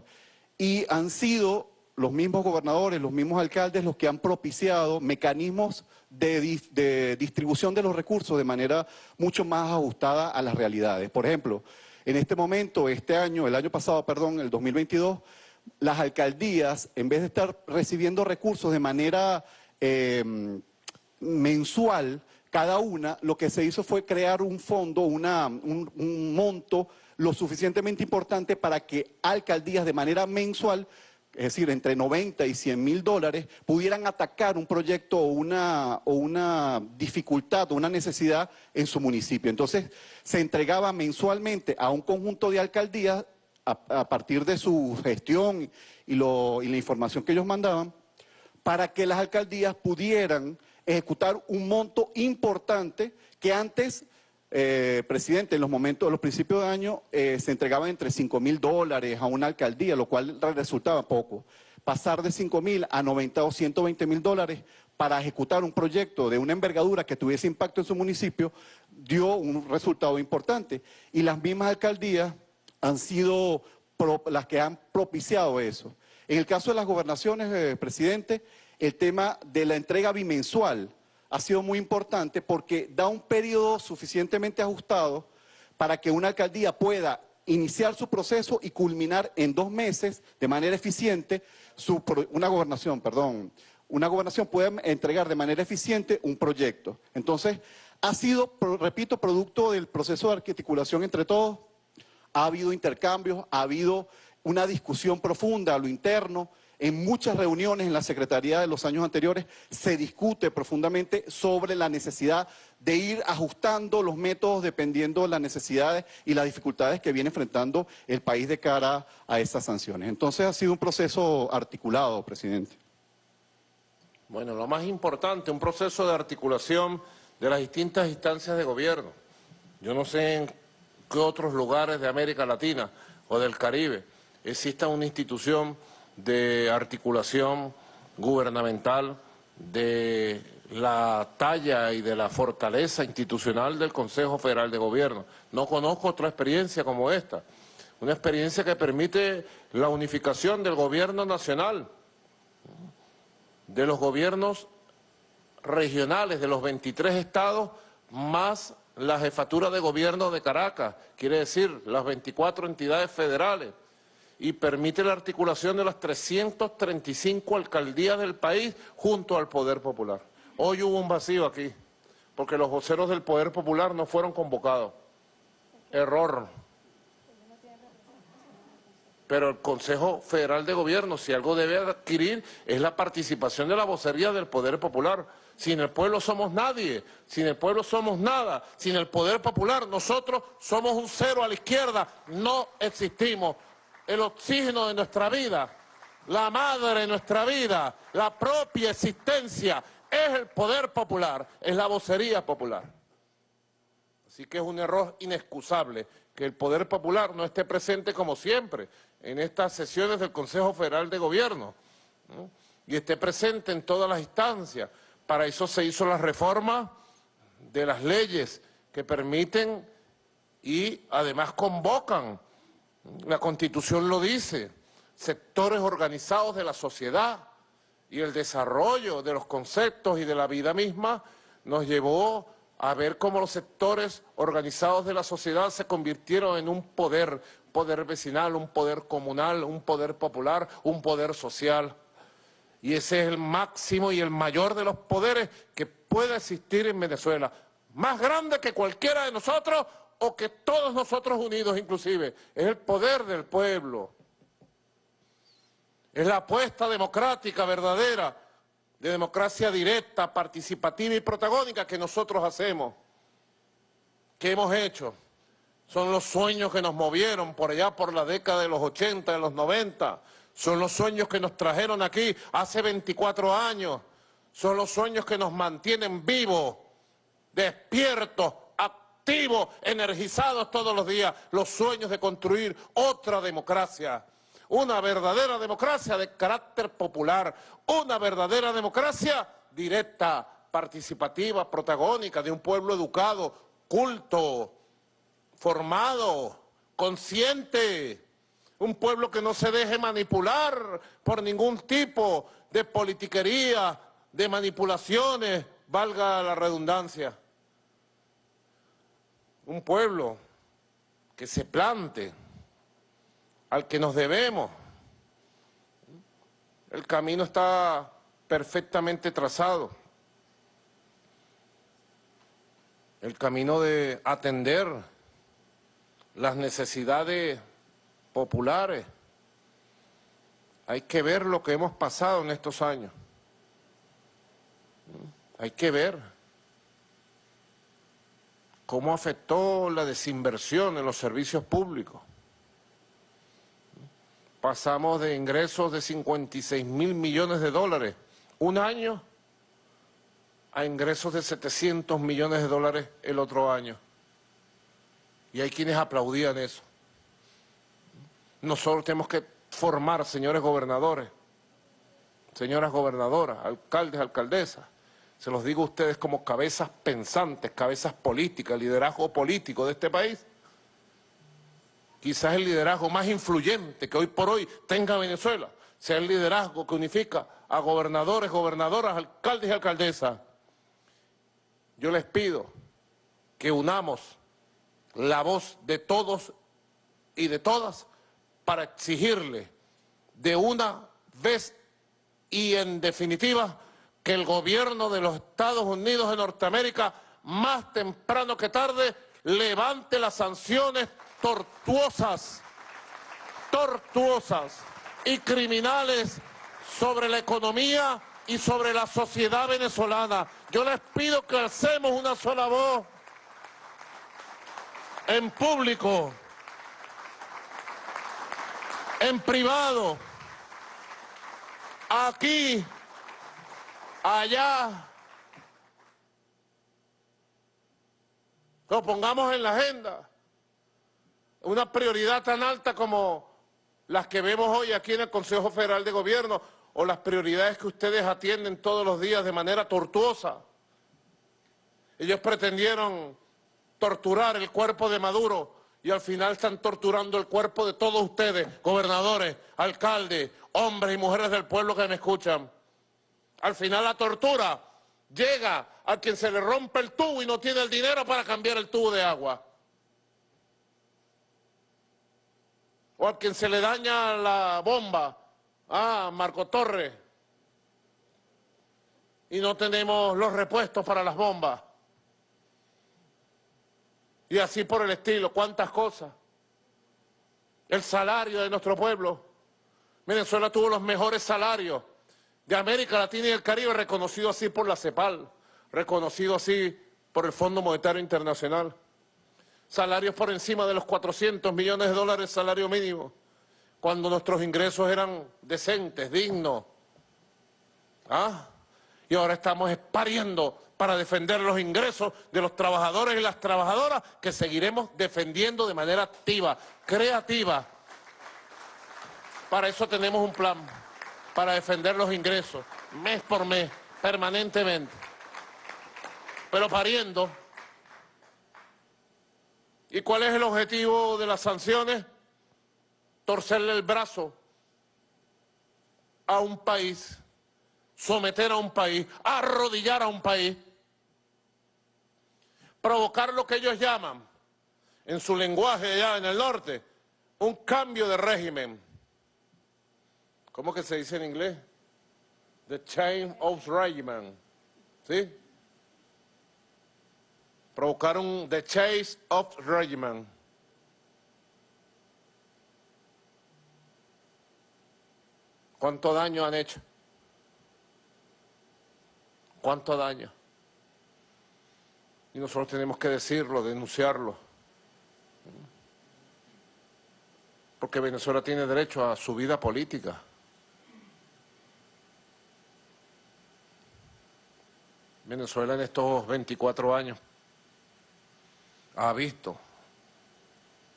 Speaker 5: Y han sido los mismos gobernadores, los mismos alcaldes los que han propiciado mecanismos de, distribución de los recursos de manera mucho más ajustada a las realidades. Por ejemplo, en este momento, este año, el año pasado, perdón, el 2022, las alcaldías, en vez de estar recibiendo recursos de manera eh, mensual, cada una, lo que se hizo fue crear un fondo, una, un, un monto lo suficientemente importante para que alcaldías de manera mensual es decir, entre 90 y 100 mil dólares, pudieran atacar un proyecto o una, dificultad o una necesidad en su municipio. Entonces, se entregaba mensualmente a un conjunto de alcaldías a, partir de su gestión y la información que ellos mandaban, para que las alcaldías pudieran ejecutar un monto importante que antes, eh, presidente, en los momentos, los principios de año, eh, se entregaban entre 5 mil dólares a una alcaldía, lo cual resultaba poco. Pasar de 5 mil a 90 o 120 mil dólares para ejecutar un proyecto de una envergadura que tuviese impacto en su municipio, dio un resultado importante. Y las mismas alcaldías han sido las que han propiciado eso. En el caso de las gobernaciones, eh, presidente, el tema de la entrega bimensual ha sido muy importante porque da un periodo suficientemente ajustado para que una alcaldía pueda iniciar su proceso y culminar en dos meses de manera eficiente una gobernación, perdón, una gobernación puede entregar de manera eficiente un proyecto. Entonces, ha sido, repito, producto del proceso de articulación entre todos, ha habido intercambios, ha habido una discusión profunda a lo interno. En muchas reuniones en la Secretaría de los años anteriores se discute profundamente sobre la necesidad de ir ajustando los métodos dependiendo de las necesidades y las dificultades que viene enfrentando el país de cara a esas sanciones. Entonces ha sido un proceso articulado, presidente.
Speaker 3: Bueno, lo más importante, un proceso de articulación de las distintas instancias de gobierno. Yo no sé en qué otros lugares de América Latina o del Caribe exista una institución de articulación gubernamental de la talla y de la fortaleza institucional del Consejo Federal de Gobierno. No conozco otra experiencia como esta, una experiencia que permite la unificación del gobierno nacional, de los gobiernos regionales de los 23 estados, más la jefatura de gobierno de Caracas, quiere decir las 24 entidades federales, y permite la articulación de las 335 alcaldías del país junto al Poder Popular. Hoy hubo un vacío aquí, porque los voceros del Poder Popular no fueron convocados. Error. Pero el Consejo Federal de Gobierno, si algo debe adquirir, es la participación de la vocería del Poder Popular. Sin el pueblo somos nadie, sin el pueblo somos nada, sin el poder popular nosotros somos un cero a la izquierda, no existimos. El oxígeno de nuestra vida, la madre de nuestra vida, la propia existencia es el poder popular, es la vocería popular. Así que es un error inexcusable que el poder popular no esté presente como siempre en estas sesiones del Consejo Federal de Gobierno y esté presente en todas las instancias, para eso se hizo la reforma de las leyes que permiten y además convocan, la Constitución lo dice, sectores organizados de la sociedad y el desarrollo de los conceptos y de la vida misma nos llevó a ver cómo los sectores organizados de la sociedad se convirtieron en un poder, poder vecinal, un poder comunal, un poder popular, un poder social. Y ese es el máximo y el mayor de los poderes que puede existir en Venezuela. Más grande que cualquiera de nosotros o que todos nosotros unidos inclusive. Es el poder del pueblo. Es la apuesta democrática verdadera, de democracia directa, participativa y protagónica que nosotros hacemos, que hemos hecho. Son los sueños que nos movieron por allá por la década de los 80, de los 90. Son los sueños que nos trajeron aquí hace 24 años. Son los sueños que nos mantienen vivos, despiertos, energizados todos los días. Los sueños de construir otra democracia. Una verdadera democracia de carácter popular. Una verdadera democracia directa, participativa, protagónica, de un pueblo educado, culto, formado, consciente, un pueblo que no se deje manipular por ningún tipo de politiquería, de manipulaciones, valga la redundancia. Un pueblo que se plante, al que nos debemos. El camino está perfectamente trazado. El camino de atender las necesidades populares. Hay que ver lo que hemos pasado en estos años. Hay que ver cómo afectó la desinversión en los servicios públicos. Pasamos de ingresos de 56 mil millones de dólares un año a ingresos de 700 millones de dólares el otro año. Y hay quienes aplaudían eso. Nosotros tenemos que formar, señores gobernadores, señoras gobernadoras, alcaldes, alcaldesas, se los digo a ustedes como cabezas pensantes, cabezas políticas, liderazgo político de este país. Quizás el liderazgo más influyente que hoy por hoy tenga Venezuela sea el liderazgo que unifica a gobernadores, gobernadoras, alcaldes y alcaldesas. Yo les pido que unamos la voz de todos y de todas para exigirle de una vez y en definitiva que el gobierno de los Estados Unidos de Norteamérica más temprano que tarde levante las sanciones tortuosas, tortuosas y criminales sobre la economía y sobre la sociedad venezolana. Yo les pido que hacemos una sola voz en público, en privado, aquí, allá. Lo pongamos en la agenda. Una prioridad tan alta como las que vemos hoy aquí en el Consejo Federal de Gobierno o las prioridades que ustedes atienden todos los días de manera tortuosa. Ellos pretendieron torturar el cuerpo de Maduro y al final están torturando el cuerpo de todos ustedes, gobernadores, alcaldes, hombres y mujeres del pueblo que me escuchan. Al final la tortura llega a quien se le rompe el tubo y no tiene el dinero para cambiar el tubo de agua. O a quien se le daña la bomba, ah, Marco Torres, y no tenemos los repuestos para las bombas. Y así por el estilo, cuántas cosas. El salario de nuestro pueblo. Venezuela tuvo los mejores salarios de América Latina y el Caribe, reconocido así por la CEPAL, reconocido así por el Fondo Monetario Internacional. Salarios por encima de los 400 millones de dólares salario mínimo, cuando nuestros ingresos eran decentes, dignos. ¿Ah? Y ahora estamos pariendo para defender los ingresos de los trabajadores y las trabajadoras que seguiremos defendiendo de manera activa, creativa. Para eso tenemos un plan para defender los ingresos, mes por mes, permanentemente. Pero pariendo. ¿Y cuál es el objetivo de las sanciones? Torcerle el brazo a un país, someter a un país, arrodillar a un país, provocar lo que ellos llaman, en su lenguaje allá en el norte, un cambio de régimen ¿Cómo que se dice en inglés? The chain of regiment. ¿Sí? Provocaron the chase of regiment. ¿Cuánto daño han hecho? ¿Cuánto daño? Y nosotros tenemos que decirlo, denunciarlo. Porque Venezuela tiene derecho a su vida política. Venezuela en estos 24 años ha visto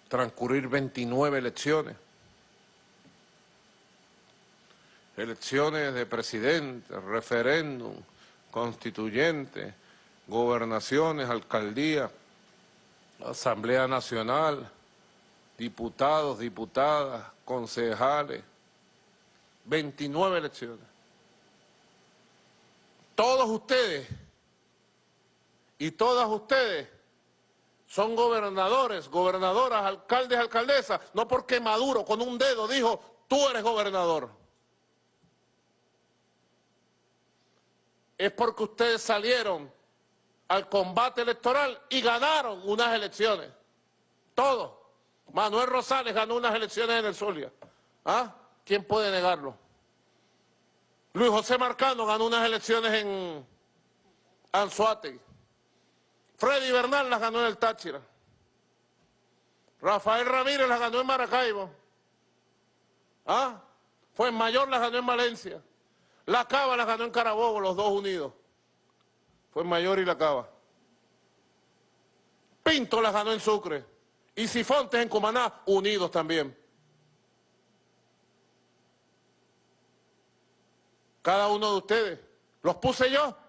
Speaker 3: transcurrir 29 elecciones. Elecciones de presidente, referéndum, constituyente, gobernaciones, alcaldías, Asamblea Nacional, diputados, diputadas, concejales, 29 elecciones. Todos ustedes y todas ustedes son gobernadores, gobernadoras, alcaldes, alcaldesas, no porque Maduro con un dedo dijo, tú eres gobernador. Es porque ustedes salieron al combate electoral y ganaron unas elecciones. Todos. Manuel Rosales ganó unas elecciones en el Zulia. ¿Ah? ¿Quién puede negarlo? Luis José Marcano ganó unas elecciones en Anzuategui. Freddy Bernal las ganó en el Táchira. Rafael Ramírez las ganó en Maracaibo. ¿Ah? Fue en Mayor las ganó en Valencia. La Cava las ganó en Carabobo, los dos unidos. Fue Mayor y La Cava. Pinto las ganó en Sucre. Y Sifontes en Cumaná, unidos también. Cada uno de ustedes. Los puse yo.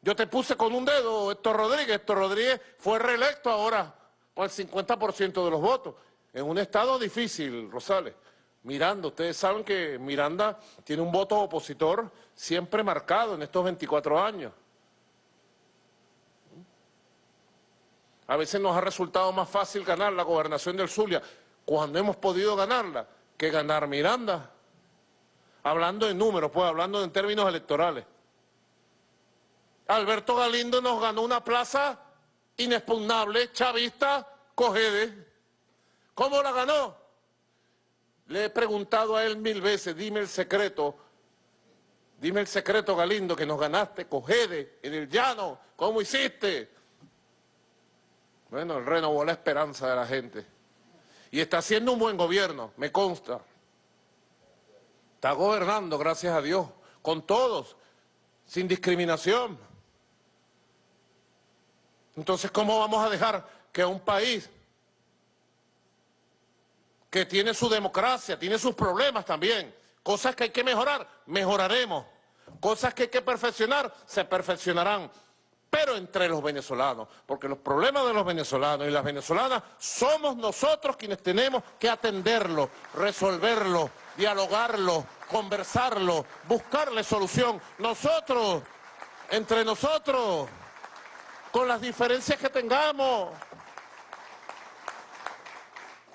Speaker 3: Yo te puse con un dedo, Héctor Rodríguez. Héctor Rodríguez fue reelecto ahora con el 50% de los votos. En un estado difícil, Rosales. Miranda, ustedes saben que Miranda tiene un voto opositor siempre marcado en estos 24 años. A veces nos ha resultado más fácil ganar la gobernación del Zulia cuando hemos podido ganarla que ganar Miranda. Hablando en números, pues hablando en términos electorales. Alberto Galindo nos ganó una plaza inexpugnable, chavista, cogede. ¿Cómo la ganó? Le he preguntado a él mil veces, dime el secreto, dime el secreto Galindo que nos ganaste, cogede, en el llano, ¿cómo hiciste? Bueno, renovó la esperanza de la gente. Y está haciendo un buen gobierno, me consta. Está gobernando, gracias a Dios, con todos, sin discriminación. Entonces, ¿cómo vamos a dejar que un país que tiene su democracia, tiene sus problemas también, cosas que hay que mejorar, mejoraremos, cosas que hay que perfeccionar, se perfeccionarán, pero entre los venezolanos, porque los problemas de los venezolanos y las venezolanas somos nosotros quienes tenemos que atenderlo, resolverlo, dialogarlo, conversarlo, buscarle solución. Nosotros, entre nosotros con las diferencias que tengamos.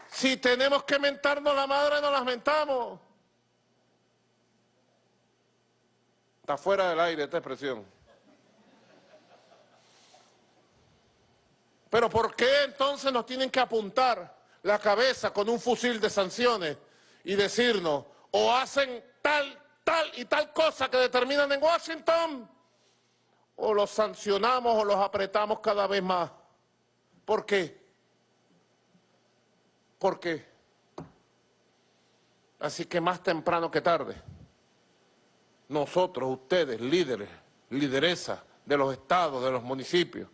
Speaker 3: Si tenemos que mentarnos la madre, nos las mentamos. Está fuera del aire esta expresión. Pero ¿por qué entonces nos tienen que apuntar la cabeza con un fusil de sanciones y decirnos o hacen tal, tal y tal cosa que determinan en Washington o los sancionamos o los apretamos cada vez más. ¿Por qué? ¿Por qué? Así que más temprano que tarde, nosotros, ustedes, líderes, lideresas de los estados, de los municipios,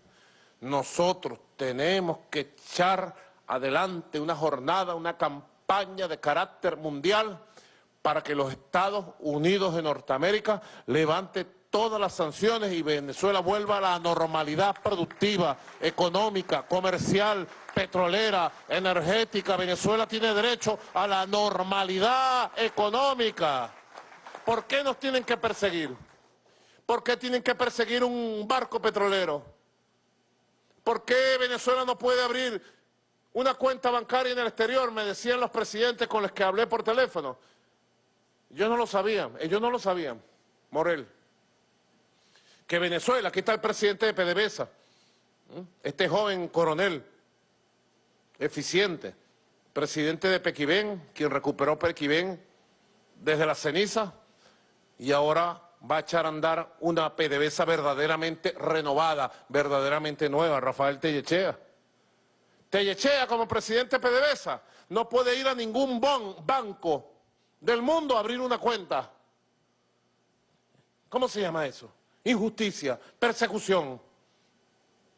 Speaker 3: nosotros tenemos que echar adelante una jornada, una campaña de carácter mundial para que los Estados Unidos de Norteamérica levanten todas las sanciones y Venezuela vuelva a la normalidad productiva, económica, comercial, petrolera, energética. Venezuela tiene derecho a la normalidad económica. ¿Por qué nos tienen que perseguir? ¿Por qué tienen que perseguir un barco petrolero? ¿Por qué Venezuela no puede abrir una cuenta bancaria en el exterior? Me decían los presidentes con los que hablé por teléfono. Yo no lo sabía, ellos no lo sabían, Morel que Venezuela, aquí está el presidente de PDVSA, este joven coronel, eficiente, presidente de Pequibén, quien recuperó Pequibén, desde la ceniza y ahora va a echar a andar una PDVSA verdaderamente renovada, verdaderamente nueva, Rafael Tellechea. Tellechea como presidente de PDVSA no puede ir a ningún banco del mundo a abrir una cuenta. ¿Cómo se llama eso? Injusticia, persecución,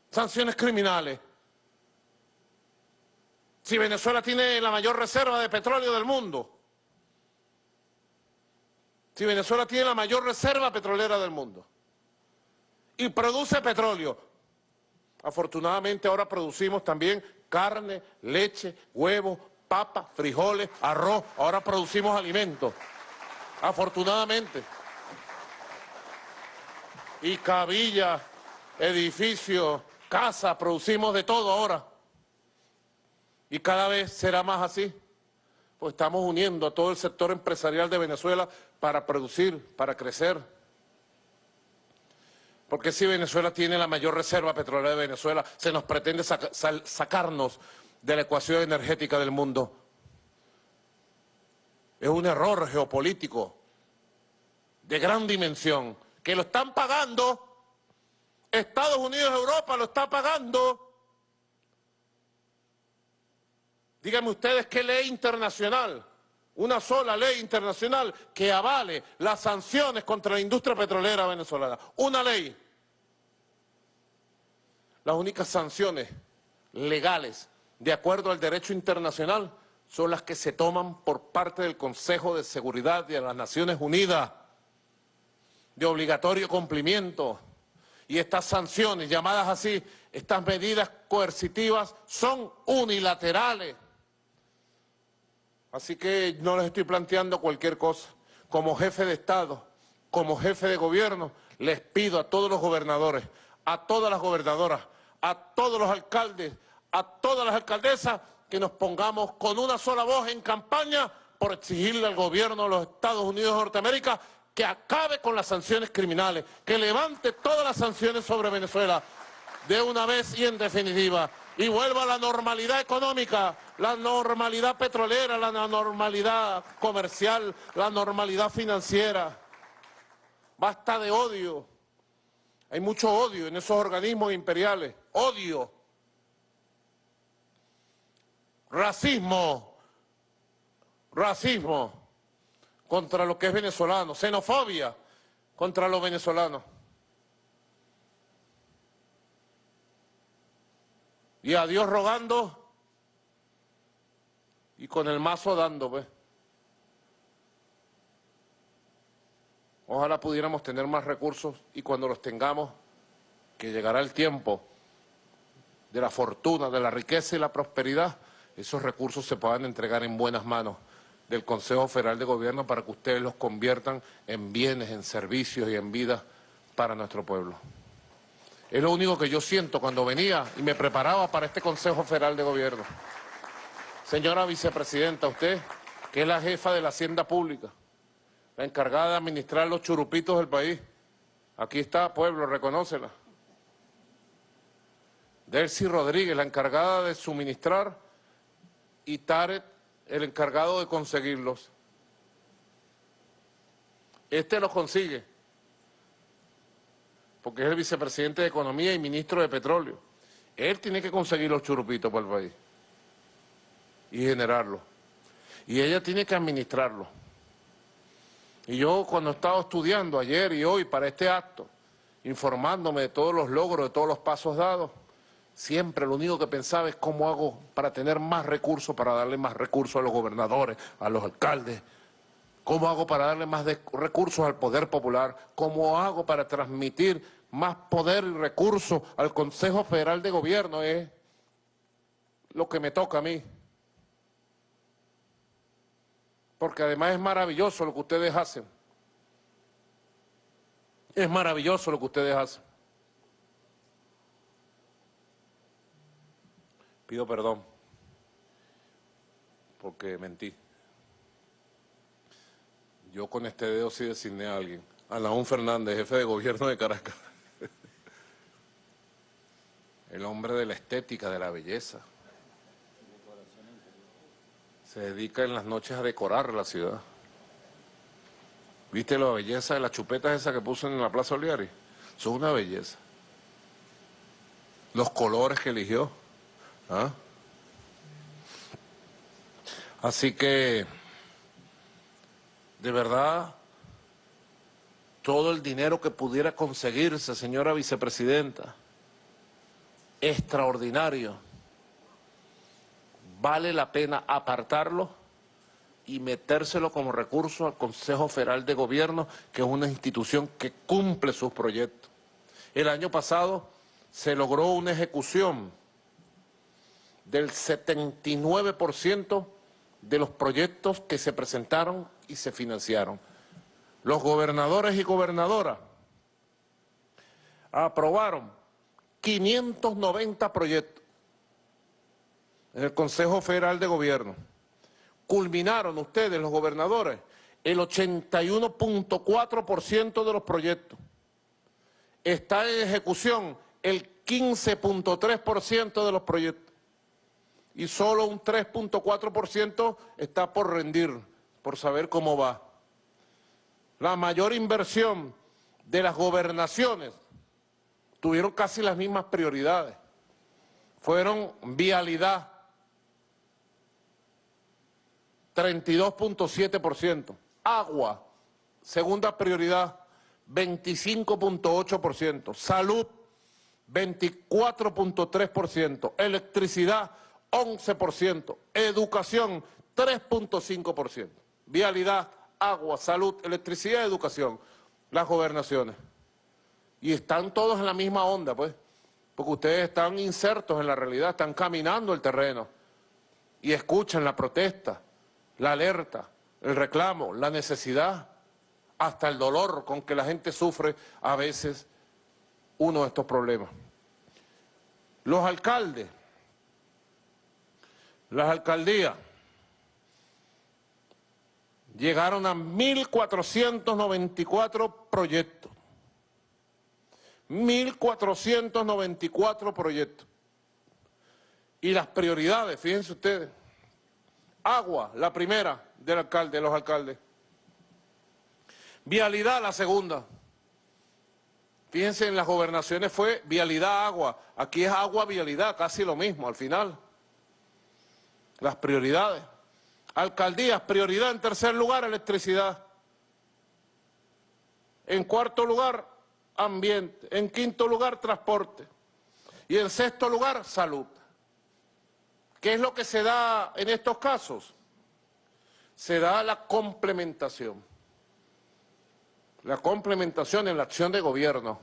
Speaker 3: sanciones criminales. Si Venezuela tiene la mayor reserva de petróleo del mundo, si Venezuela tiene la mayor reserva petrolera del mundo y produce petróleo, afortunadamente ahora producimos también carne, leche, huevos, papas, frijoles, arroz, ahora producimos alimentos, afortunadamente. Y cabillas, edificios, casas, producimos de todo ahora. Y cada vez será más así, pues estamos uniendo a todo el sector empresarial de Venezuela para producir, para crecer. Porque si Venezuela tiene la mayor reserva petrolera de Venezuela, se nos pretende sacarnos de la ecuación energética del mundo. Es un error geopolítico de gran dimensión, que lo están pagando, Estados Unidos, Europa lo está pagando. Díganme ustedes qué ley internacional, una sola ley internacional que avale las sanciones contra la industria petrolera venezolana. Una ley. Las únicas sanciones legales de acuerdo al derecho internacional, son las que se toman por parte del Consejo de Seguridad de las Naciones Unidas, de obligatorio cumplimiento. Y estas sanciones, llamadas así, estas medidas coercitivas, son unilaterales. Así que no les estoy planteando cualquier cosa. Como jefe de Estado, como jefe de gobierno, les pido a todos los gobernadores, a todas las gobernadoras, a todos los alcaldes, a todas las alcaldesas que nos pongamos con una sola voz en campaña por exigirle al gobierno de los Estados Unidos de Norteamérica que acabe con las sanciones criminales, que levante todas las sanciones sobre Venezuela de una vez y en definitiva y vuelva a la normalidad económica, la normalidad petrolera, la normalidad comercial, la normalidad financiera. Basta de odio. Hay mucho odio en esos organismos imperiales. Odio racismo, racismo contra lo que es venezolano, xenofobia contra los venezolanos. Y a Dios rogando y con el mazo dando, pues. Ojalá pudiéramos tener más recursos y cuando los tengamos, que llegará el tiempo de la fortuna, de la riqueza y la prosperidad, esos recursos se puedan entregar en buenas manos del Consejo Federal de Gobierno para que ustedes los conviertan en bienes, en servicios y en vida para nuestro pueblo. Es lo único que yo siento cuando venía y me preparaba para este Consejo Federal de Gobierno. Señora Vicepresidenta, usted, que es la jefa de la Hacienda Pública, la encargada de administrar los churupitos del país, aquí está, pueblo, reconócela. Delcy Rodríguez, la encargada de suministrar y Tarek el encargado de conseguirlos. Este los consigue, porque es el vicepresidente de Economía y ministro de Petróleo. Él tiene que conseguir los churupitos para el país y generarlos. Y ella tiene que administrarlos. Y yo cuando he estado estudiando ayer y hoy para este acto, informándome de todos los logros, de todos los pasos dados, Siempre lo único que pensaba es cómo hago para tener más recursos, para darle más recursos a los gobernadores, a los alcaldes. ¿Cómo hago para darle más recursos al poder popular? ¿Cómo hago para transmitir más poder y recursos al Consejo Federal de Gobierno? Es lo que me toca a mí. Porque además es maravilloso lo que ustedes hacen. Es maravilloso lo que ustedes hacen. Pido perdón porque mentí. Yo con este dedo sí designé a alguien. Alaún Fernández, jefe de gobierno de Caracas. El hombre de la estética, de la belleza. Se dedica en las noches a decorar la ciudad. ¿Viste la belleza de las chupetas esas que puso en la Plaza Oliari? Son una belleza. Los colores que eligió. ¿Ah? Así que, de verdad, todo el dinero que pudiera conseguirse, señora vicepresidenta, extraordinario, vale la pena apartarlo y metérselo como recurso al Consejo Federal de Gobierno, que es una institución que cumple sus proyectos. El año pasado se logró una ejecución del 79% de los proyectos que se presentaron y se financiaron. Los gobernadores y gobernadoras aprobaron 590 proyectos en el Consejo Federal de Gobierno culminaron ustedes, los gobernadores, el 81.4% de los proyectos. Está en ejecución el 15.3% de los proyectos. Y solo un 3.4% está por rendir, por saber cómo va. La mayor inversión de las gobernaciones tuvieron casi las mismas prioridades. Fueron vialidad, 32.7%. Agua, segunda prioridad, 25.8%. Salud, 24.3%. Electricidad, 11%. Educación, 3.5%. Vialidad, agua, salud, electricidad, educación. Las gobernaciones. Y están todos en la misma onda, pues. Porque ustedes están insertos en la realidad, están caminando el terreno. Y escuchan la protesta la alerta, el reclamo, la necesidad, hasta el dolor con que la gente sufre a veces uno de estos problemas. Los alcaldes, las alcaldías, llegaron a 1.494 proyectos. 1.494 proyectos. Y las prioridades, fíjense ustedes, Agua, la primera del alcalde, de los alcaldes. Vialidad, la segunda. Fíjense, en las gobernaciones fue vialidad, agua. Aquí es agua, vialidad, casi lo mismo al final. Las prioridades. Alcaldías, prioridad en tercer lugar, electricidad. En cuarto lugar, ambiente. En quinto lugar, transporte. Y en sexto lugar, salud. ¿Qué es lo que se da en estos casos? Se da la complementación. La complementación en la acción de gobierno.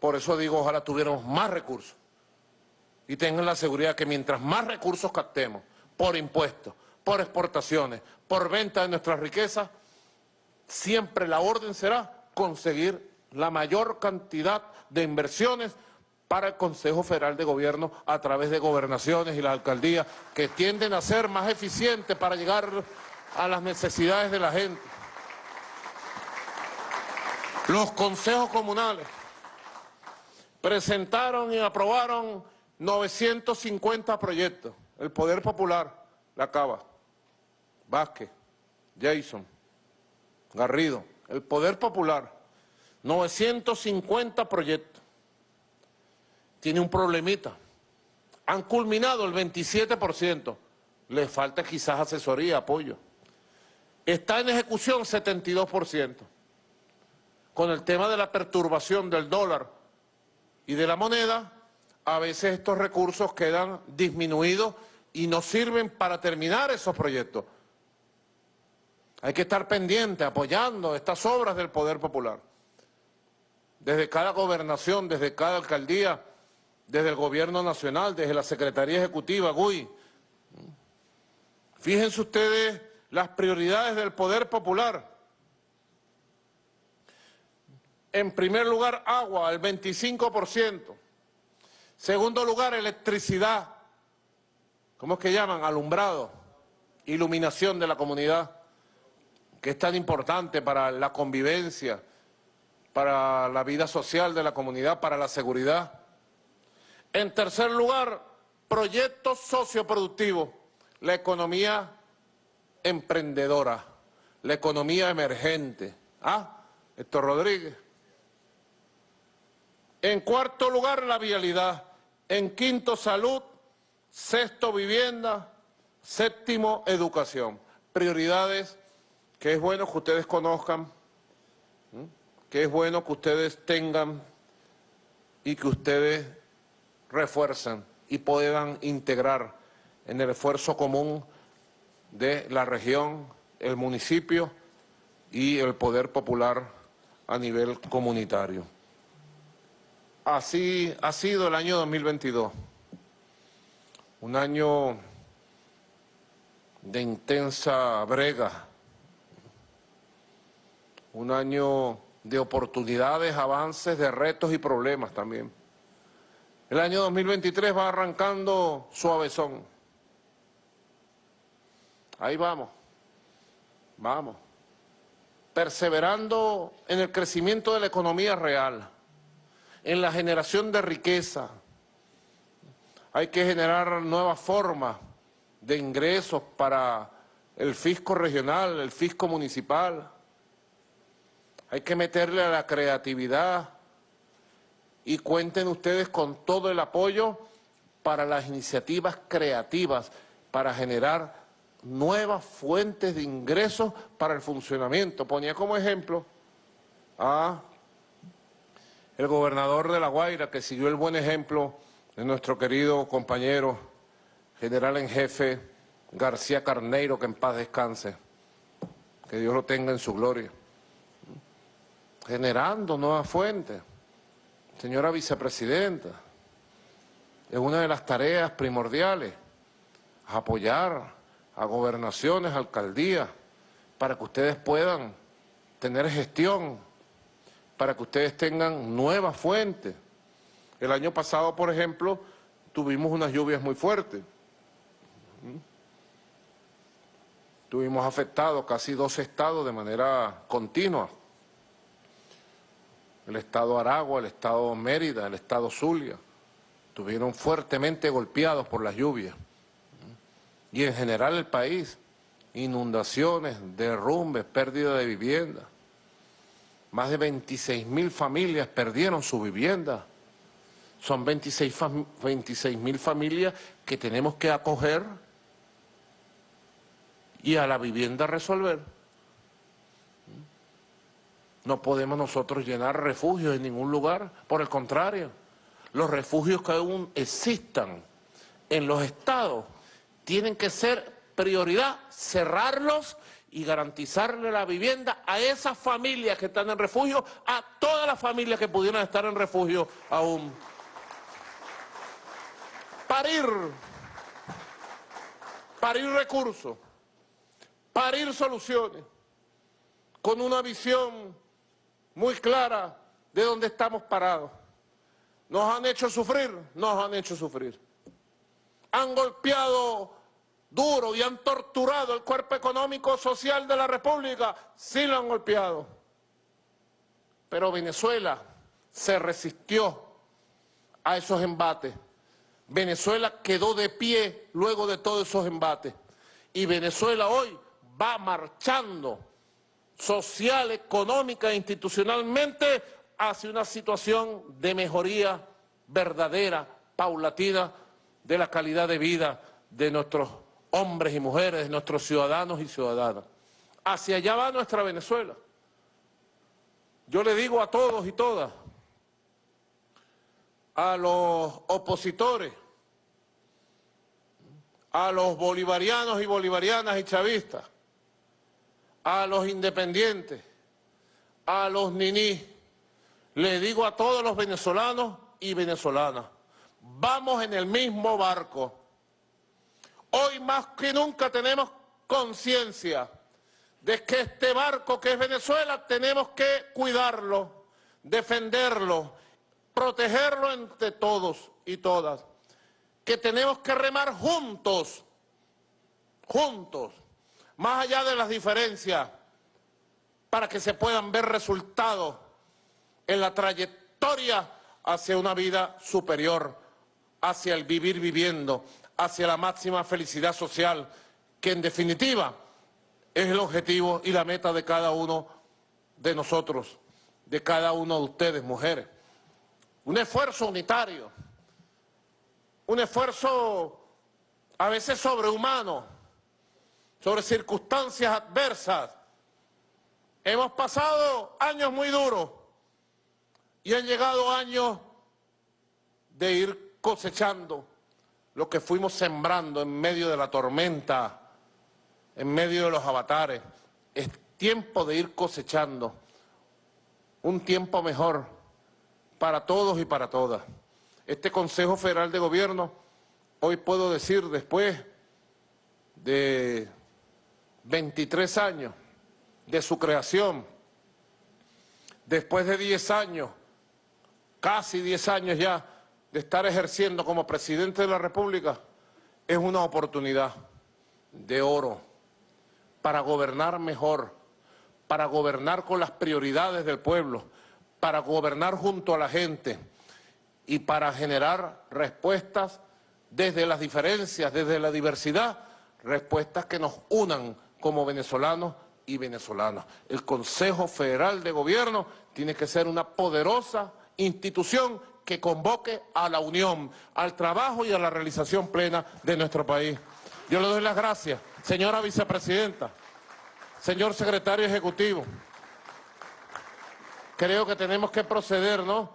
Speaker 3: Por eso digo, ojalá tuviéramos más recursos. Y tengan la seguridad que mientras más recursos captemos, por impuestos, por exportaciones, por venta de nuestras riquezas, siempre la orden será conseguir la mayor cantidad de inversiones para el Consejo Federal de Gobierno a través de gobernaciones y las alcaldías que tienden a ser más eficientes para llegar a las necesidades de la gente. Los consejos comunales presentaron y aprobaron 950 proyectos. El Poder Popular, La Cava, Vázquez, Jason, Garrido, el Poder Popular, 950 proyectos tiene un problemita. Han culminado el 27%. Le falta quizás asesoría, apoyo. Está en ejecución 72%. Con el tema de la perturbación del dólar y de la moneda, a veces estos recursos quedan disminuidos y no sirven para terminar esos proyectos. Hay que estar pendiente, apoyando estas obras del Poder Popular. Desde cada gobernación, desde cada alcaldía, desde el gobierno nacional, desde la Secretaría Ejecutiva, GUI. Fíjense ustedes las prioridades del poder popular. En primer lugar, agua, el 25%. Segundo lugar, electricidad. ¿Cómo es que llaman? Alumbrado, iluminación de la comunidad, que es tan importante para la convivencia, para la vida social de la comunidad, para la seguridad. En tercer lugar, proyectos socioproductivos, la economía emprendedora, la economía emergente. Ah, Héctor Rodríguez. En cuarto lugar, la vialidad. En quinto, salud. Sexto, vivienda. Séptimo, educación. Prioridades que es bueno que ustedes conozcan, que es bueno que ustedes tengan y que ustedes refuercen y puedan integrar en el esfuerzo común de la región, el municipio y el poder popular a nivel comunitario. Así ha sido el año 2022, un año de intensa brega, un año de oportunidades, avances, de retos y problemas también. El año 2023 va arrancando suavezón. Ahí vamos, vamos. Perseverando en el crecimiento de la economía real, en la generación de riqueza. Hay que generar nuevas formas de ingresos para el fisco regional, el fisco municipal. Hay que meterle a la creatividad y cuenten ustedes con todo el apoyo para las iniciativas creativas, para generar nuevas fuentes de ingresos para el funcionamiento. Ponía como ejemplo a el gobernador de La Guaira, que siguió el buen ejemplo de nuestro querido compañero general en jefe García Carneiro, que en paz descanse, que Dios lo tenga en su gloria, generando nuevas fuentes. Señora vicepresidenta, es una de las tareas primordiales, apoyar a gobernaciones, alcaldías, para que ustedes puedan tener gestión, para que ustedes tengan nuevas fuentes. El año pasado, por ejemplo, tuvimos unas lluvias muy fuertes. Tuvimos afectados casi dos estados de manera continua. El estado Aragua, el estado Mérida, el estado Zulia. Estuvieron fuertemente golpeados por las lluvias y en general el país, inundaciones, derrumbes, pérdida de vivienda. Más de 26 mil familias perdieron su vivienda. Son 26 mil familias que tenemos que acoger y a la vivienda resolver. No podemos nosotros llenar refugios en ningún lugar, por el contrario, los refugios que aún existan en los estados tienen que ser prioridad cerrarlos y garantizarle la vivienda a esas familias que están en refugio, a todas las familias que pudieran estar en refugio aún. Parir, parir recursos, parir soluciones, con una visión muy clara de dónde estamos parados. Nos han hecho sufrir, nos han hecho sufrir han golpeado duro y han torturado el cuerpo económico social de la República, sí lo han golpeado. Pero Venezuela se resistió a esos embates. Venezuela quedó de pie luego de todos esos embates. Y Venezuela hoy va marchando social, económica e institucionalmente hacia una situación de mejoría verdadera, paulatina, de la calidad de vida de nuestros hombres y mujeres, nuestros ciudadanos y ciudadanas. Hacia allá va nuestra Venezuela. Yo le digo a todos y todas, a los opositores, a los bolivarianos y bolivarianas y chavistas, a los independientes, a los niní, le digo a todos los venezolanos y venezolanas, vamos en el mismo barco. Hoy más que nunca tenemos conciencia de que este barco que es Venezuela tenemos que cuidarlo, defenderlo, protegerlo entre todos y todas. Que tenemos que remar juntos, juntos, más allá de las diferencias, para que se puedan ver resultados en la trayectoria hacia una vida superior hacia el vivir viviendo, hacia la máxima felicidad social, que en definitiva es el objetivo y la meta de cada uno de nosotros, de cada uno de ustedes, mujeres. Un esfuerzo unitario, un esfuerzo a veces sobrehumano, sobre circunstancias adversas. Hemos pasado años muy duros y han llegado años de ir cosechando lo que fuimos sembrando en medio de la tormenta, en medio de los avatares. Es tiempo de ir cosechando un tiempo mejor para todos y para todas. Este Consejo Federal de Gobierno, hoy puedo decir, después de 23 años de su creación, después de 10 años, casi 10 años ya, de estar ejerciendo como presidente de la República, es una oportunidad de oro para gobernar mejor, para gobernar con las prioridades del pueblo, para gobernar junto a la gente y para generar respuestas desde las diferencias, desde la diversidad, respuestas que nos unan como venezolanos y venezolanas. El Consejo Federal de Gobierno tiene que ser una poderosa institución que convoque a la unión, al trabajo y a la realización plena de nuestro país. Yo le doy las gracias, señora vicepresidenta, señor secretario ejecutivo. Creo que tenemos que proceder, ¿no?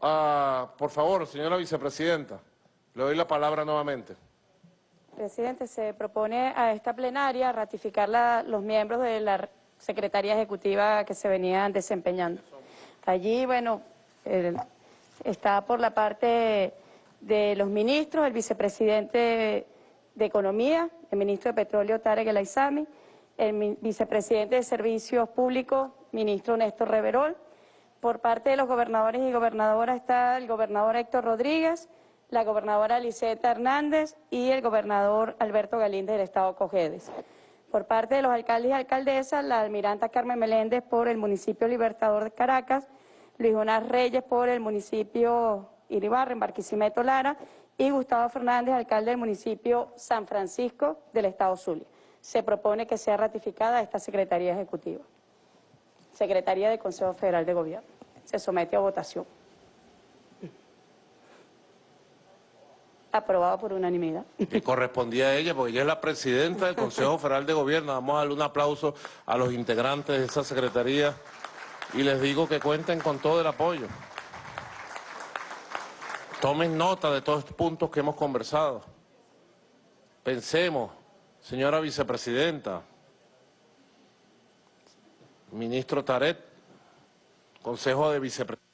Speaker 3: Ah, por favor, señora vicepresidenta, le doy la palabra nuevamente.
Speaker 4: Presidente, se propone a esta plenaria ratificar los miembros de la Secretaría Ejecutiva que se venían desempeñando. Allí, bueno, está por la parte de los ministros, el vicepresidente de Economía, el ministro de Petróleo Tarek El Aizami, el vicepresidente de Servicios Públicos, ministro Néstor Reverol. Por parte de los gobernadores y gobernadoras está el gobernador Héctor Rodríguez, la gobernadora Liseta Hernández y el gobernador Alberto Galíndez del Estado Cojedes. Por parte de los alcaldes y alcaldesas, la almiranta Carmen Meléndez por el municipio Libertador de Caracas, Luis Jonás Reyes por el municipio Iribarra, en Barquisimeto Lara, y Gustavo Fernández, alcalde del municipio San Francisco del Estado Zulia. Se propone que sea ratificada esta Secretaría Ejecutiva. Secretaría del Consejo Federal de Gobierno. Se somete a votación. Aprobado por unanimidad.
Speaker 3: que correspondía a ella, porque ella es la presidenta del Consejo Federal de Gobierno. Vamos a darle un aplauso a los integrantes de esa secretaría y les digo que cuenten con todo el apoyo. Tomen nota de todos estos puntos que hemos conversado. Pensemos, señora vicepresidenta, ministro Taret, Consejo de Vicepresidentes.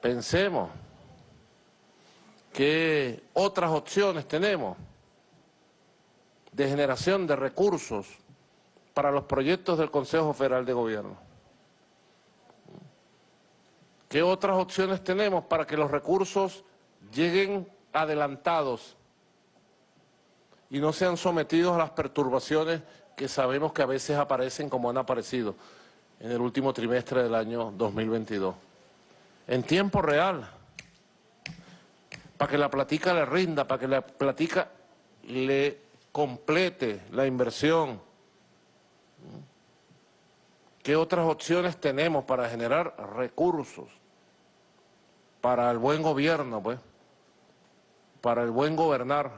Speaker 3: Pensemos qué otras opciones tenemos de generación de recursos para los proyectos del Consejo Federal de Gobierno. ¿Qué otras opciones tenemos para que los recursos lleguen adelantados y no sean sometidos a las perturbaciones que sabemos que a veces aparecen como han aparecido en el último trimestre del año 2022? En tiempo real, para que la platica le rinda, para que la platica le complete la inversión. ¿Qué otras opciones tenemos para generar recursos? Para el buen gobierno, pues. Para el buen gobernar.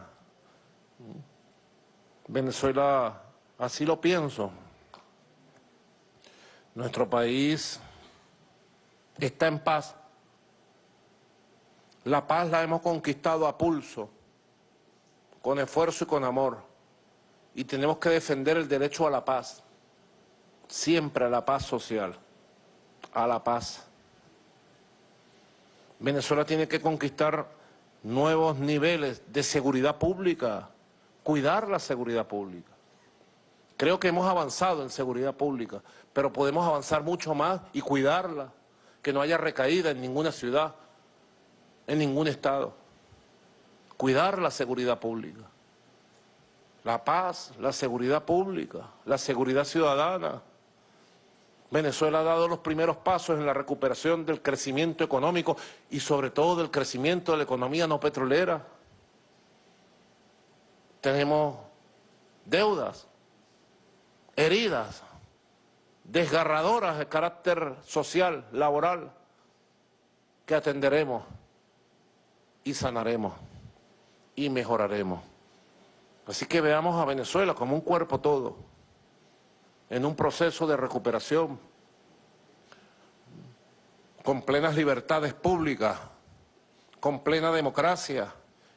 Speaker 3: Venezuela, así lo pienso. Nuestro país está en paz. La paz la hemos conquistado a pulso, con esfuerzo y con amor. Y tenemos que defender el derecho a la paz, siempre a la paz social, a la paz. Venezuela tiene que conquistar nuevos niveles de seguridad pública, cuidar la seguridad pública. Creo que hemos avanzado en seguridad pública, pero podemos avanzar mucho más y cuidarla, que no haya recaída en ninguna ciudad, en ningún estado. Cuidar la seguridad pública. La paz, la seguridad pública, la seguridad ciudadana. Venezuela ha dado los primeros pasos en la recuperación del crecimiento económico y sobre todo del crecimiento de la economía no petrolera. tenemos deudas, heridas, desgarradoras de carácter social, laboral, que atenderemos y sanaremos y mejoraremos. Así que veamos a Venezuela como un cuerpo todo, en un proceso de recuperación, con plenas libertades públicas, con plena democracia,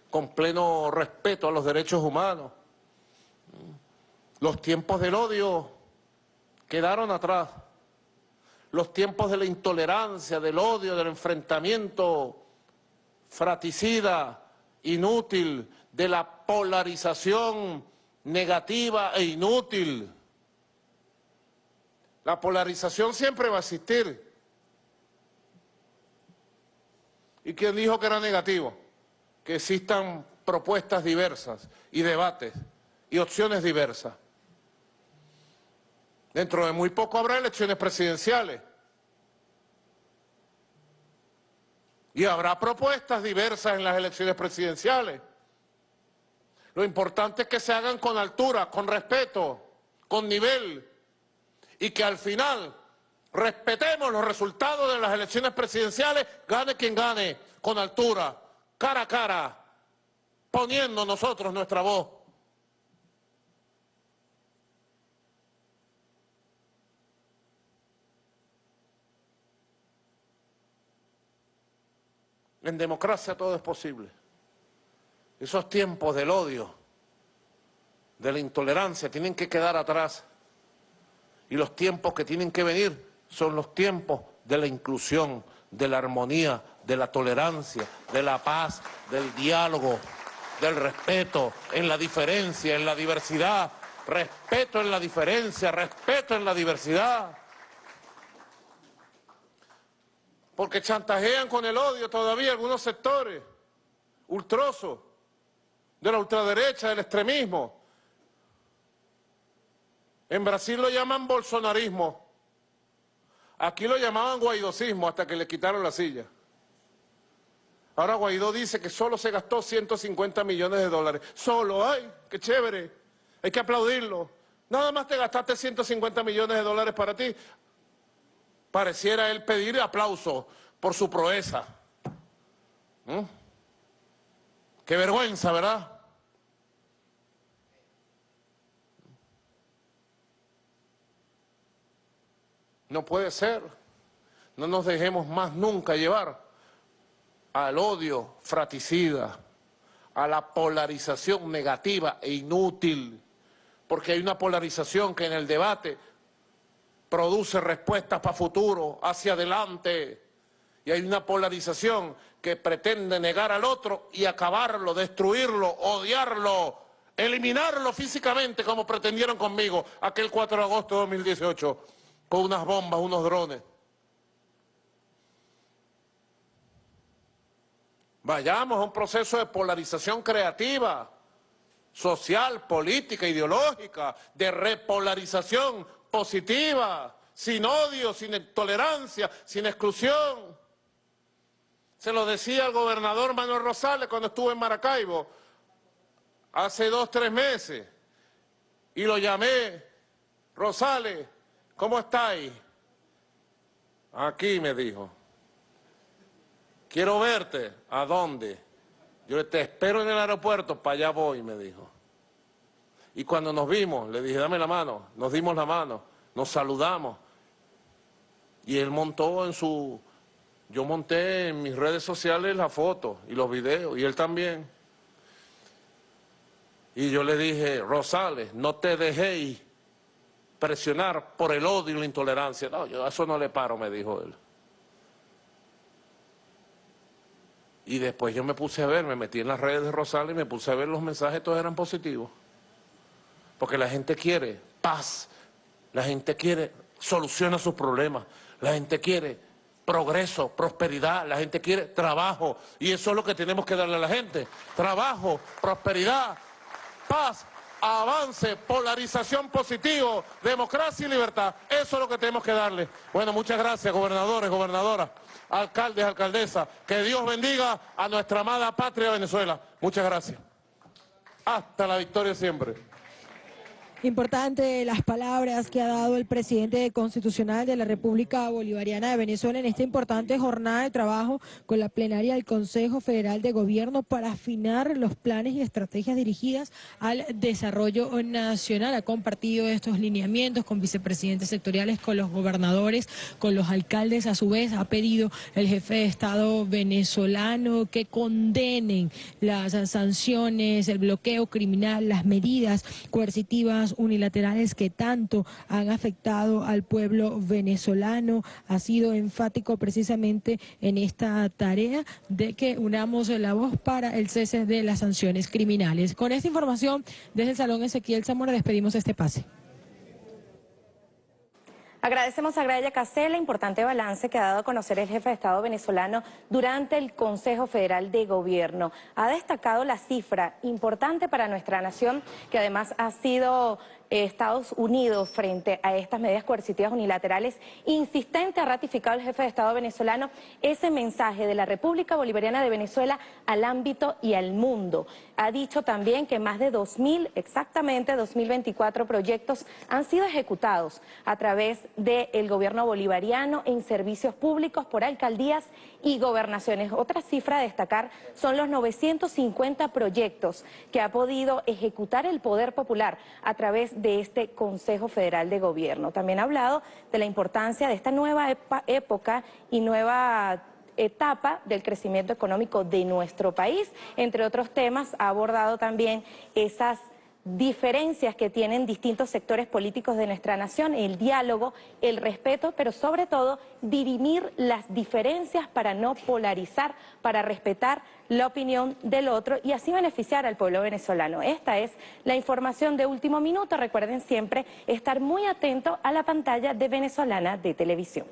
Speaker 3: con pleno respeto a los derechos humanos. Los tiempos del odio quedaron atrás. Los tiempos de la intolerancia, del odio, del enfrentamiento fraticida, inútil, de la polarización negativa e inútil. La polarización siempre va a existir. ¿Y quién dijo que era negativo? Que existan propuestas diversas y debates y opciones diversas. Dentro de muy poco habrá elecciones presidenciales. Y habrá propuestas diversas en las elecciones presidenciales. Lo importante es que se hagan con altura, con respeto, con nivel, y que al final respetemos los resultados de las elecciones presidenciales, gane quien gane, con altura, cara a cara, poniendo nosotros nuestra voz. En democracia todo es posible. Esos tiempos del odio, de la intolerancia, tienen que quedar atrás. Y los tiempos que tienen que venir son los tiempos de la inclusión, de la armonía, de la tolerancia, de la paz, del diálogo, del respeto en la diferencia, en la diversidad, respeto en la diferencia, respeto en la diversidad. Porque chantajean con el odio todavía algunos sectores ultrosos de la ultraderecha, del extremismo. En Brasil lo llaman bolsonarismo. Aquí lo llamaban guaidosismo hasta que le quitaron la silla. Ahora Guaidó dice que solo se gastó 150 millones de dólares. Solo, ¡ay, qué chévere! Hay que aplaudirlo. Nada más te gastaste 150 millones de dólares para ti. Pareciera él pedir aplauso por su proeza. ¿Mm? Qué vergüenza, ¿verdad? No puede ser. No nos dejemos más nunca llevar al odio fraticida, a la polarización negativa e inútil, porque hay una polarización que en el debate produce respuestas para futuro, hacia adelante, y hay una polarización que pretende negar al otro y acabarlo, destruirlo, odiarlo, eliminarlo físicamente como pretendieron conmigo aquel 4 de agosto de 2018 con unas bombas, unos drones. Vayamos a un proceso de polarización creativa, social, política, ideológica, de repolarización positiva, sin odio, sin intolerancia, sin exclusión. Se lo decía el gobernador Manuel Rosales cuando estuvo en Maracaibo hace dos, tres meses. Y lo llamé, Rosales, ¿cómo estáis? Aquí me dijo. Quiero verte. ¿A dónde? Yo te espero en el aeropuerto, para allá voy, me dijo. Y cuando nos vimos, le dije, dame la mano, nos dimos la mano, nos saludamos. Y él montó en su... Yo monté en mis redes sociales la foto y los videos, y él también. Y yo le dije, Rosales, no te dejéis presionar por el odio y la intolerancia. No, yo a eso no le paro, me dijo él. Y después yo me puse a ver, me metí en las redes de Rosales y me puse a ver los mensajes, todos eran positivos. Porque la gente quiere paz, la gente quiere solución a sus problemas, la gente quiere progreso, prosperidad, la gente quiere trabajo. Y eso es lo que tenemos que darle a la gente. Trabajo, prosperidad, paz, avance, polarización positivo, democracia y libertad. Eso es lo que tenemos que darle. Bueno, muchas gracias, gobernadores, gobernadoras, alcaldes, alcaldesas. Que Dios bendiga a nuestra amada patria Venezuela. Muchas gracias. Hasta la victoria siempre.
Speaker 2: Importante las palabras que ha dado el presidente constitucional de la República Bolivariana de Venezuela en esta importante jornada de trabajo con la plenaria del Consejo Federal de Gobierno para afinar los planes y estrategias dirigidas al desarrollo nacional. Ha compartido estos lineamientos con vicepresidentes sectoriales, con los gobernadores, con los alcaldes. A su vez ha pedido el jefe de Estado venezolano que condenen las sanciones, el bloqueo criminal, las medidas coercitivas unilaterales que tanto han afectado al pueblo venezolano. Ha sido enfático precisamente en esta tarea de que unamos la voz para el cese de las sanciones criminales. Con esta información, desde el Salón Ezequiel Zamora despedimos este pase.
Speaker 1: Agradecemos a Graya Casella, importante balance que ha dado a conocer el jefe de Estado venezolano durante el Consejo Federal de Gobierno. Ha destacado la cifra importante para nuestra nación, que además ha sido Estados Unidos frente a estas medidas coercitivas unilaterales, insistente ha ratificado el jefe de Estado venezolano ese mensaje de la República Bolivariana de Venezuela al ámbito y al mundo. Ha dicho también que más de 2.000, exactamente 2.024 proyectos han sido ejecutados a través del gobierno bolivariano en servicios públicos por alcaldías y gobernaciones. Otra cifra a destacar son los 950 proyectos que ha podido ejecutar el Poder Popular a través de este Consejo Federal de Gobierno. También ha hablado de la importancia de esta nueva época y nueva etapa del crecimiento económico de nuestro país. Entre otros temas, ha abordado también esas diferencias que tienen distintos sectores políticos de nuestra nación, el diálogo, el respeto, pero sobre todo dirimir las diferencias para no polarizar, para respetar la opinión del otro y así beneficiar al pueblo venezolano. Esta es la información de último minuto. Recuerden siempre estar muy atentos a la pantalla de Venezolana de Televisión.